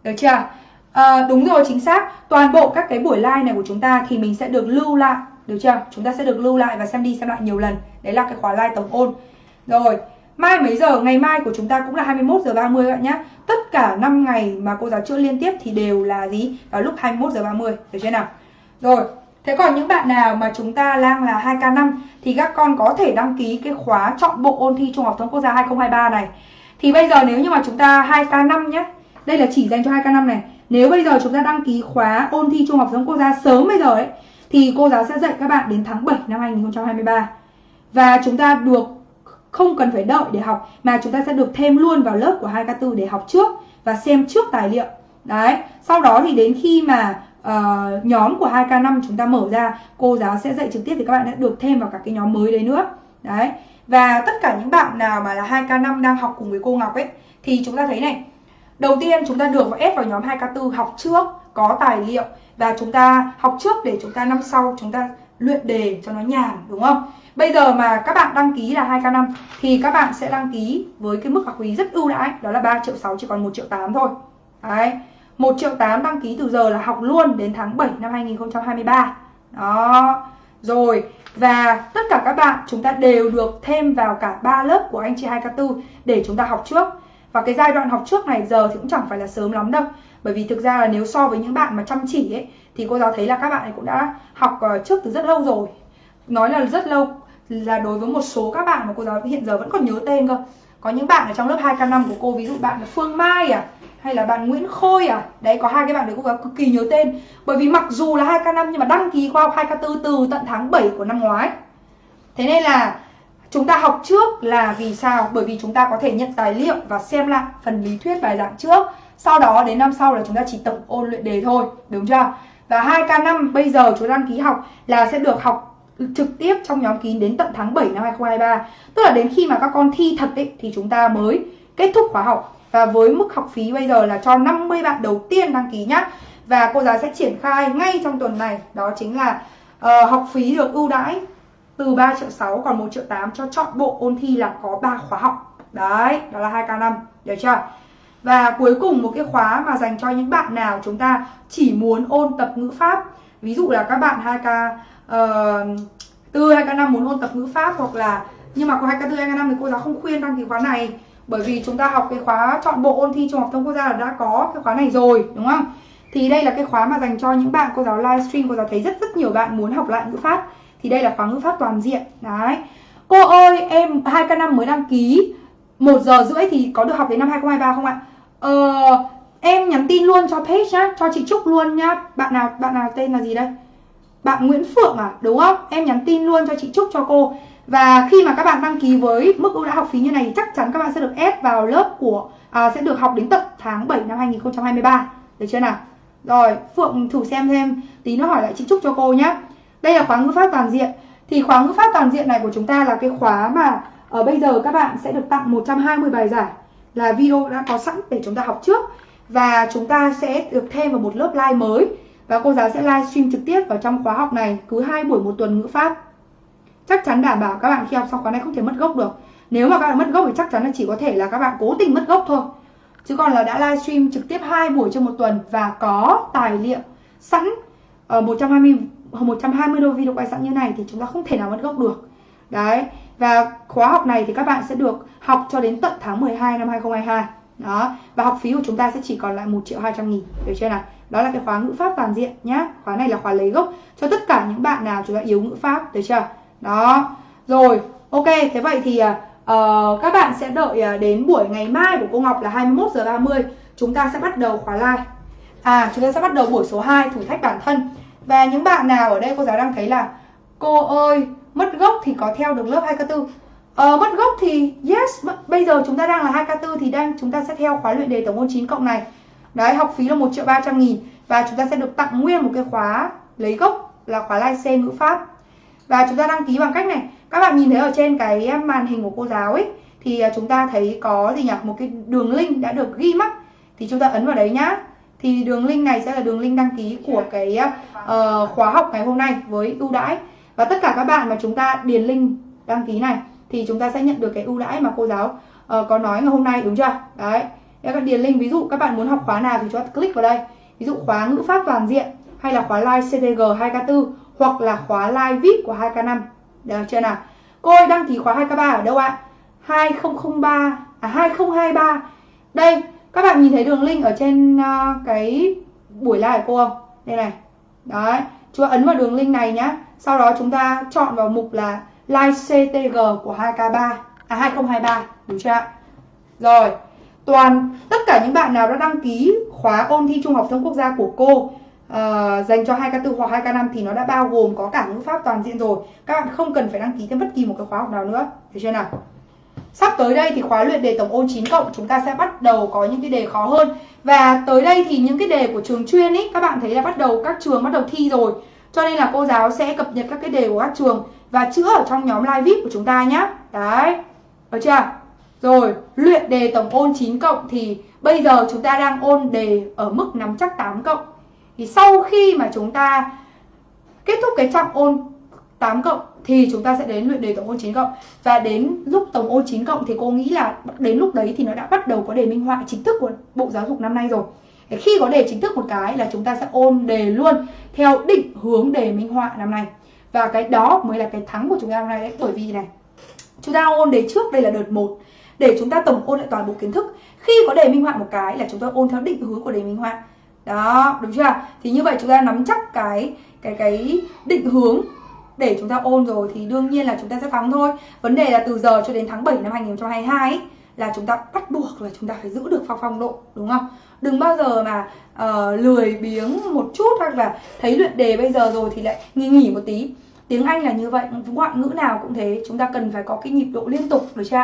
Được chưa? À, đúng rồi chính xác. Toàn bộ các cái buổi live này của chúng ta thì mình sẽ được lưu lại. Được chưa? Chúng ta sẽ được lưu lại và xem đi xem lại nhiều lần. Đấy là cái khóa live tổng ôn rồi mai mấy giờ ngày mai của chúng ta cũng là 21 giờ 30 các bạn nhé tất cả 5 ngày mà cô giáo chữa liên tiếp thì đều là gì vào lúc 21 giờ 30 được chưa nào rồi Thế còn những bạn nào mà chúng ta đang là 2K5 thì các con có thể đăng ký cái khóa chọn bộ ôn thi Trung học thông quốc gia 2023 này. Thì bây giờ nếu như mà chúng ta 2K5 nhé, đây là chỉ dành cho 2K5 này. Nếu bây giờ chúng ta đăng ký khóa ôn thi Trung học thông quốc gia sớm bây giờ ấy thì cô giáo sẽ dạy các bạn đến tháng 7 năm 2023. Và chúng ta được không cần phải đợi để học mà chúng ta sẽ được thêm luôn vào lớp của 2K4 để học trước và xem trước tài liệu. Đấy, sau đó thì đến khi mà uh, nhóm của 2K5 chúng ta mở ra cô giáo sẽ dạy trực tiếp thì các bạn sẽ được thêm vào các cái nhóm mới đấy nữa đấy và tất cả những bạn nào mà là 2K5 đang học cùng với cô Ngọc ấy thì chúng ta thấy này đầu tiên chúng ta được ép vào nhóm 2K4 học trước có tài liệu và chúng ta học trước để chúng ta năm sau chúng ta luyện đề cho nó nhàn đúng không Bây giờ mà các bạn đăng ký là 2K5 thì các bạn sẽ đăng ký với cái mức học phí rất ưu đãi, đó là 3 triệu 6 chỉ còn 1 triệu 8 thôi. Đấy. 1 triệu 8 đăng ký từ giờ là học luôn đến tháng 7 năm 2023 đó, rồi, và tất cả các bạn chúng ta đều được thêm vào cả ba lớp của anh chị 2K4 để chúng ta học trước và cái giai đoạn học trước này giờ thì cũng chẳng phải là sớm lắm đâu bởi vì thực ra là nếu so với những bạn mà chăm chỉ ấy, thì cô giáo thấy là các bạn ấy cũng đã học ờ, trước từ rất lâu rồi nói là rất lâu là đối với một số các bạn mà cô giáo hiện giờ vẫn còn nhớ tên cơ. Có những bạn ở trong lớp 2K5 của cô, ví dụ bạn là Phương Mai à hay là bạn Nguyễn Khôi à đấy, có hai cái bạn đấy cô giáo cực kỳ nhớ tên. Bởi vì mặc dù là 2K5 nhưng mà đăng ký khoa học 2K4 từ tận tháng 7 của năm ngoái. Thế nên là chúng ta học trước là vì sao? Bởi vì chúng ta có thể nhận tài liệu và xem lại phần lý thuyết bài giảng trước. Sau đó đến năm sau là chúng ta chỉ tổng ôn luyện đề thôi, đúng chưa? Và 2K5 bây giờ chúng ta đăng ký học là sẽ được học trực tiếp trong nhóm kín đến tận tháng 7 năm 2023 tức là đến khi mà các con thi thật ấy, thì chúng ta mới kết thúc khóa học. Và với mức học phí bây giờ là cho 50 bạn đầu tiên đăng ký nhá. Và cô giáo sẽ triển khai ngay trong tuần này. Đó chính là uh, học phí được ưu đãi từ 3 triệu 6 còn 1 triệu 8 cho chọn bộ ôn thi là có 3 khóa học. Đấy đó là 2k5 được chưa? Và cuối cùng một cái khóa mà dành cho những bạn nào chúng ta chỉ muốn ôn tập ngữ pháp. Ví dụ là các bạn 2k uh, tư hay k5 muốn ôn tập ngữ pháp hoặc là nhưng mà có hai k tư hai k5 thì cô giáo không khuyên đăng ký khóa này. Bởi vì chúng ta học cái khóa chọn bộ ôn thi trung học thông quốc gia là đã có cái khóa này rồi đúng không? Thì đây là cái khóa mà dành cho những bạn cô giáo livestream cô giáo thấy rất rất nhiều bạn muốn học lại ngữ pháp. Thì đây là khóa ngữ pháp toàn diện. Đấy. Cô ơi em 2 k năm mới đăng ký. Một giờ rưỡi thì có được học đến năm 2023 không ạ? Ờ, em nhắn tin luôn cho page nhá cho chị Trúc luôn nhá. Bạn nào bạn nào tên là gì đây? Bạn Nguyễn Phượng à đúng không? Em nhắn tin luôn cho chị Trúc cho cô. Và khi mà các bạn đăng ký với mức ưu đãi học phí như này chắc chắn các bạn sẽ được ép vào lớp của à, sẽ được học đến tận tháng 7 năm 2023 được chưa nào? Rồi Phượng thử xem thêm. Tí nó hỏi lại chị Trúc cho cô nhé đây là khóa ngữ pháp toàn diện. Thì khóa ngữ pháp toàn diện này của chúng ta là cái khóa mà ở bây giờ các bạn sẽ được tặng 120 bài giải là video đã có sẵn để chúng ta học trước. Và chúng ta sẽ được thêm vào một lớp live mới và cô giáo sẽ livestream trực tiếp vào trong khóa học này cứ hai buổi một tuần ngữ pháp. Chắc chắn đảm bảo các bạn khi học xong khóa này không thể mất gốc được. Nếu mà các bạn mất gốc thì chắc chắn là chỉ có thể là các bạn cố tình mất gốc thôi. Chứ còn là đã livestream trực tiếp hai buổi trong một tuần và có tài liệu sẵn ở 120 120 đô video quay sẵn như này thì chúng ta không thể nào mất gốc được. Đấy, và khóa học này thì các bạn sẽ được học cho đến tận tháng 12 năm 2022 đó, và học phí của chúng ta sẽ chỉ còn lại 1 triệu 200 nghìn. Được chưa nào? Đó là cái khóa ngữ pháp toàn diện nhá. Khóa này là khóa lấy gốc cho tất cả những bạn nào chúng ta yếu ngữ pháp được chưa? Đó. Rồi ok thế vậy thì uh, các bạn sẽ đợi uh, đến buổi ngày mai của cô Ngọc là 21 giờ 30 chúng ta sẽ bắt đầu khóa live. À chúng ta sẽ bắt đầu buổi số 2 thử thách bản thân. Và những bạn nào ở đây cô giáo đang thấy là cô ơi mất gốc thì có theo được lớp 2K4 Ờ, mất gốc thì yes bây giờ chúng ta đang là 2K4 thì đang chúng ta sẽ theo khóa luyện đề tổng môn 9 cộng này đấy học phí là 1 triệu 300 nghìn. Và chúng ta sẽ được tặng nguyên một cái khóa lấy gốc là khóa lai ngữ pháp. Và chúng ta đăng ký bằng cách này. Các bạn nhìn thấy ở trên cái màn hình của cô giáo ấy thì à, chúng ta thấy có gì nhỉ? Một cái đường link đã được ghi mắc thì chúng ta ấn vào đấy nhá. Thì đường link này sẽ là đường link đăng ký của cái uh, khóa học ngày hôm nay với ưu đãi. Và tất cả các bạn mà chúng ta điền link đăng ký này thì chúng ta sẽ nhận được cái ưu đãi mà cô giáo uh, có nói ngày hôm nay đúng chưa? Đấy các bạn điền link ví dụ các bạn muốn học khóa nào thì chúng ta click vào đây. Ví dụ khóa ngữ pháp toàn diện hay là khóa live CTG 2K4 hoặc là khóa live VIP của 2K5 được chưa nào? Cô ơi đăng ký khóa 2K3 ở đâu ạ? 2003 à 2023 đây các bạn nhìn thấy đường link ở trên uh, cái buổi live của cô không? Đây này. Đấy chúng ta ấn vào đường link này nhá. Sau đó chúng ta chọn vào mục là live CTG của 2K3 à 2023 đúng chưa ạ? Rồi toàn. Tất cả những bạn nào đã đăng ký khóa ôn thi trung học thông quốc gia của cô uh, dành cho 2K4 hoặc 2K5 thì nó đã bao gồm có cả ngữ pháp toàn diện rồi. Các bạn không cần phải đăng ký thêm bất kỳ một cái khóa học nào nữa. Được chưa nào? Sắp tới đây thì khóa luyện đề tổng ôn 9 cộng chúng ta sẽ bắt đầu có những cái đề khó hơn. Và tới đây thì những cái đề của trường chuyên ý các bạn thấy là bắt đầu các trường bắt đầu thi rồi. Cho nên là cô giáo sẽ cập nhật các cái đề của các trường và chữa ở trong nhóm live VIP của chúng ta nhé Đấy, được chưa? Rồi, luyện đề tổng ôn 9 cộng thì bây giờ chúng ta đang ôn đề ở mức nắm chắc 8 cộng Thì sau khi mà chúng ta kết thúc cái trọng ôn 8 cộng thì chúng ta sẽ đến luyện đề tổng ôn 9 cộng và đến lúc tổng ôn 9 cộng thì cô nghĩ là đến lúc đấy thì nó đã bắt đầu có đề minh họa chính thức của Bộ Giáo dục năm nay rồi. Để khi có đề chính thức một cái là chúng ta sẽ ôn đề luôn theo định hướng đề minh họa năm nay. Và cái đó mới là cái thắng của chúng ta hôm nay đấy bởi vì này chúng ta ôn đề trước đây là đợt 1 để chúng ta tổng ôn lại toàn bộ kiến thức. Khi có đề minh họa một cái là chúng ta ôn theo định hướng của đề minh họa. Đó, đúng chưa? Thì như vậy chúng ta nắm chắc cái cái cái định hướng để chúng ta ôn rồi thì đương nhiên là chúng ta sẽ thắng thôi vấn đề là từ giờ cho đến tháng 7 năm 2022 ấy, là chúng ta bắt buộc là chúng ta phải giữ được phong phong độ đúng không đừng bao giờ mà uh, lười biếng một chút hoặc là thấy luyện đề bây giờ rồi thì lại nghỉ nghỉ một tí tiếng Anh là như vậy ngoại ngữ nào cũng thế chúng ta cần phải có cái nhịp độ liên tục được chưa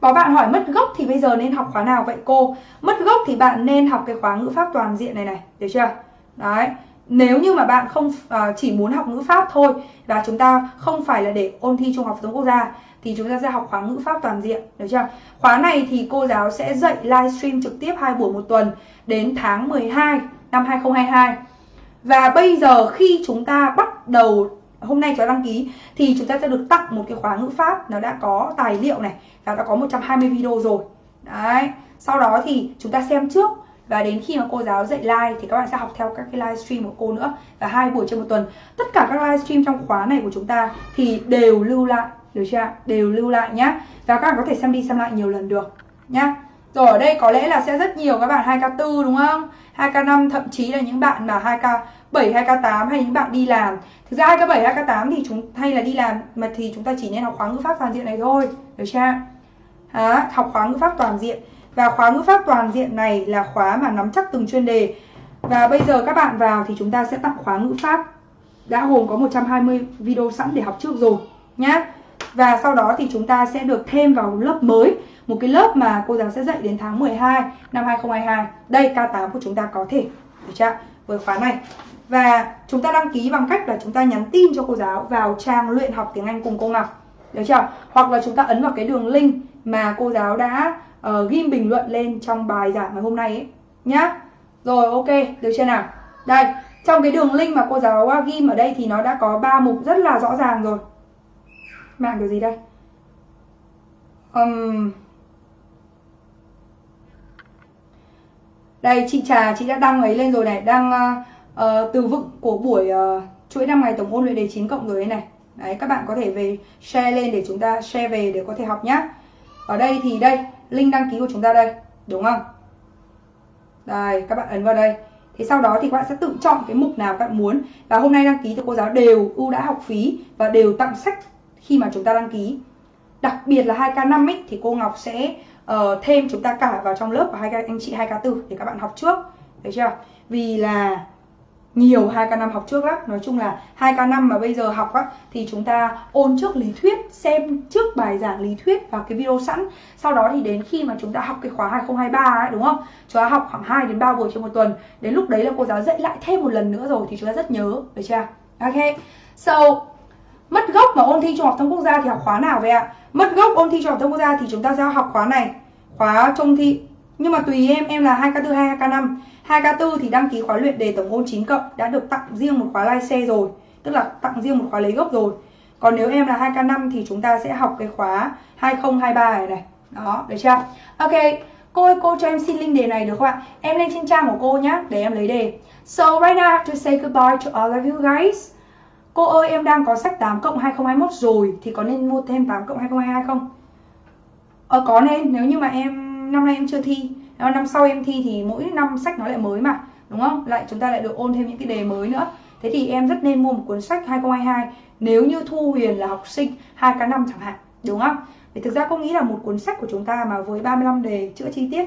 có bạn hỏi mất gốc thì bây giờ nên học khóa nào vậy cô? Mất gốc thì bạn nên học cái khóa ngữ pháp toàn diện này này, được chưa? Đấy, nếu như mà bạn không uh, chỉ muốn học ngữ pháp thôi và chúng ta không phải là để ôn thi trung học phổ thông quốc gia thì chúng ta sẽ học khóa ngữ pháp toàn diện được chưa khóa này thì cô giáo sẽ dạy livestream trực tiếp hai buổi một tuần đến tháng 12 năm 2022 và bây giờ khi chúng ta bắt đầu hôm nay cho đăng ký thì chúng ta sẽ được tặng một cái khóa ngữ pháp nó đã có tài liệu này, và đã có 120 video rồi. Đấy, sau đó thì chúng ta xem trước, và đến khi mà cô giáo dạy live thì các bạn sẽ học theo các cái livestream của cô nữa, và hai buổi trên một tuần. Tất cả các livestream trong khóa này của chúng ta thì đều lưu lại, được chưa đều lưu lại nhá, và các bạn có thể xem đi xem lại nhiều lần được nhá rồi ở đây có lẽ là sẽ rất nhiều các bạn 2K4 đúng không? 2K5 thậm chí là những bạn mà 2K 7 2K8 hay những bạn đi làm. Thực ra 2K7 2K8 thì chúng hay là đi làm mà thì chúng ta chỉ nên học khóa ngữ pháp toàn diện này thôi được chưa à, học khóa ngữ pháp toàn diện. Và khóa ngữ pháp toàn diện này là khóa mà nắm chắc từng chuyên đề. Và bây giờ các bạn vào thì chúng ta sẽ tặng khóa ngữ pháp. Đã gồm có 120 video sẵn để học trước rồi nhá. Và sau đó thì chúng ta sẽ được thêm vào lớp mới một cái lớp mà cô giáo sẽ dạy đến tháng 12 năm 2022 đây K8 của chúng ta có thể. Được chưa với khóa này. Và chúng ta đăng ký bằng cách là chúng ta nhắn tin cho cô giáo vào trang luyện học tiếng Anh cùng cô Ngọc. Được chưa hoặc là chúng ta ấn vào cái đường link mà cô giáo đã ờ, uh, ghim bình luận lên trong bài giảng ngày hôm nay ấy. Nhá. Rồi ok. Được chưa nào? Đây. Trong cái đường link mà cô giáo à, ghim ở đây thì nó đã có ba mục rất là rõ ràng rồi. Mạng kiểu gì đây? Um, đây chị trà chị đã đăng ấy lên rồi này. Đăng uh, từ vựng của buổi uh, chuỗi năm ngày tổng ôn luyện đề 9 cộng rồi này. Đấy các bạn có thể về share lên để chúng ta share về để có thể học nhá. Ở đây thì đây link đăng ký của chúng ta đây đúng không? Đây các bạn ấn vào đây. Thì sau đó thì các bạn sẽ tự chọn cái mục nào các bạn muốn. Và hôm nay đăng ký thì cô giáo đều ưu đãi học phí và đều tặng sách khi mà chúng ta đăng ký. Đặc biệt là 2K5 ấy, thì cô Ngọc sẽ uh, thêm chúng ta cả vào trong lớp của hai anh chị 2K4 để các bạn học trước. Được chưa? Vì là nhiều 2K5 học trước lắm. Nói chung là 2K5 mà bây giờ học á Thì chúng ta ôn trước lý thuyết Xem trước bài giảng lý thuyết và cái video sẵn. Sau đó thì đến khi mà chúng ta học cái khóa 2023 ấy đúng không? Chúng ta học khoảng 2 đến 3 buổi trên một tuần. Đến lúc đấy là cô giáo dạy lại thêm một lần nữa rồi Thì chúng ta rất nhớ. Được chưa? Ok. So Mất gốc mà ôn thi trung học thông quốc gia thì học khóa nào vậy ạ? Mất gốc ôn thi trung học thông quốc gia thì chúng ta sẽ học khóa này Khóa trung thi Nhưng mà tùy em, em là 2K4 hay 2K5 2K4 thì đăng ký khóa luyện đề tổng ôn 9 cộng đã được tặng riêng một khóa lai xe rồi tức là tặng riêng một khóa lấy gốc rồi. Còn nếu em là 2K5 thì chúng ta sẽ học cái khóa 2023 này này. Đó được chưa? Ok cô ơi cô cho em xin link đề này được không ạ? Em lên trên trang của cô nhé để em lấy đề. So right now I have to say goodbye to all of you guys cô ơi, em đang có sách 8 cộng 2021 rồi, thì có nên mua thêm 8 cộng 2022 không ờ có nên, nếu như mà em, năm nay em chưa thi. Ờ, năm sau em thi thì mỗi năm sách nó lại mới mà, đúng không? Lại, chúng ta lại được ôn thêm những cái đề mới nữa. Thế thì em rất nên mua một cuốn sách 2022 nếu như Thu Huyền là học sinh 2K5 chẳng hạn, đúng không? Thì thực ra cô nghĩ là một cuốn sách của chúng ta mà với 35 đề chữa chi tiết,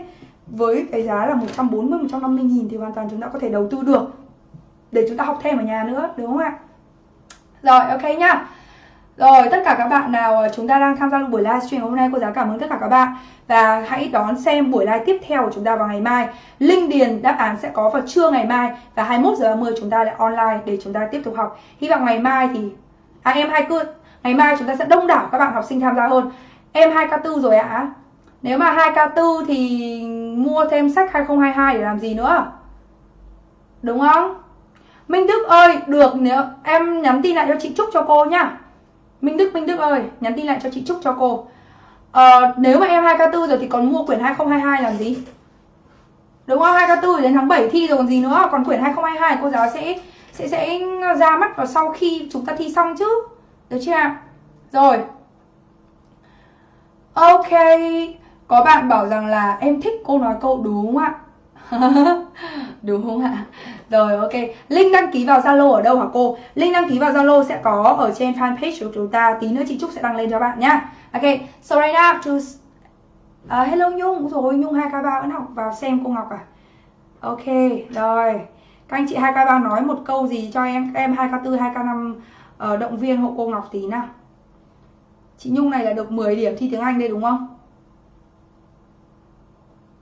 với cái giá là 140 150 nghìn thì hoàn toàn chúng ta có thể đầu tư được, để chúng ta học thêm ở nhà nữa, đúng không ạ? Rồi, ok nhá rồi, tất cả các bạn nào ờ, chúng ta đang tham gia buổi livestream hôm nay, cô giáo cảm ơn tất cả các bạn và hãy đón xem buổi live tiếp theo của chúng ta vào ngày mai. Linh điền đáp án sẽ có vào trưa ngày mai và 21 giờ 30 chúng ta lại online để chúng ta tiếp tục học. Hy vọng ngày mai thì à em hai cứ, ngày mai chúng ta sẽ đông đảo các bạn học sinh tham gia hơn. Em 2K4 rồi ạ. À? Nếu mà 2K4 thì mua thêm sách 2022 để làm gì nữa? Đúng không? Minh Đức ơi, được nếu em nhắn tin lại cho chị Trúc cho cô nhá. Minh Đức, Minh Đức ơi, nhắn tin lại cho chị Trúc cho cô. Ờ, nếu mà em 2K4 rồi thì còn mua quyển 2022 làm gì? Đúng không? 2K4 đến tháng 7 thi rồi còn gì nữa. Còn quyển 2022 cô giáo sẽ sẽ sẽ ra mắt vào sau khi chúng ta thi xong chứ. Được chưa ạ? Rồi. Ok. Có bạn bảo rằng là em thích cô nói câu đúng không ạ? đúng không ạ? Rồi ok. Link đăng ký vào Zalo ở đâu hả cô? Link đăng ký vào Zalo sẽ có ở trên fanpage của chúng ta. Tí nữa chị Trúc sẽ đăng lên cho bạn nhá. Ok, so right now to uh, Hello Nhung, rồi Nhung 2K3 vẫn học vào xem cô Ngọc à Ok, rồi Các anh chị 2K3 nói một câu gì cho em em 2K4, 2K5 ờ, động viên hộ cô Ngọc tí nào Chị Nhung này là được 10 điểm thi tiếng Anh đây đúng không?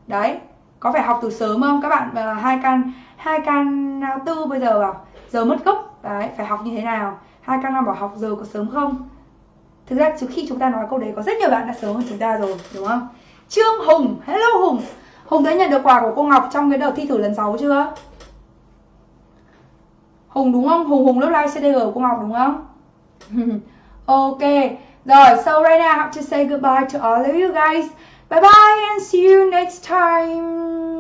Đấy, có phải học từ sớm không? Các bạn hai can hai can ao tư bây giờ à giờ mất gốc. Đấy, phải học như thế nào? Hai can năm bảo học giờ có sớm không? Thực ra trước khi chúng ta nói câu đấy, có rất nhiều bạn đã sớm hơn chúng ta rồi, đúng không? Trương hùng, hello hùng. Hùng đã nhận được quà của cô ngọc trong cái đợt thi thử lần 6 chưa? Hùng đúng không? Hùng hùng lớp live cdg của cô ngọc đúng không? Ok, rồi, so right now I have to say goodbye to all of you guys. Bye bye and see you next time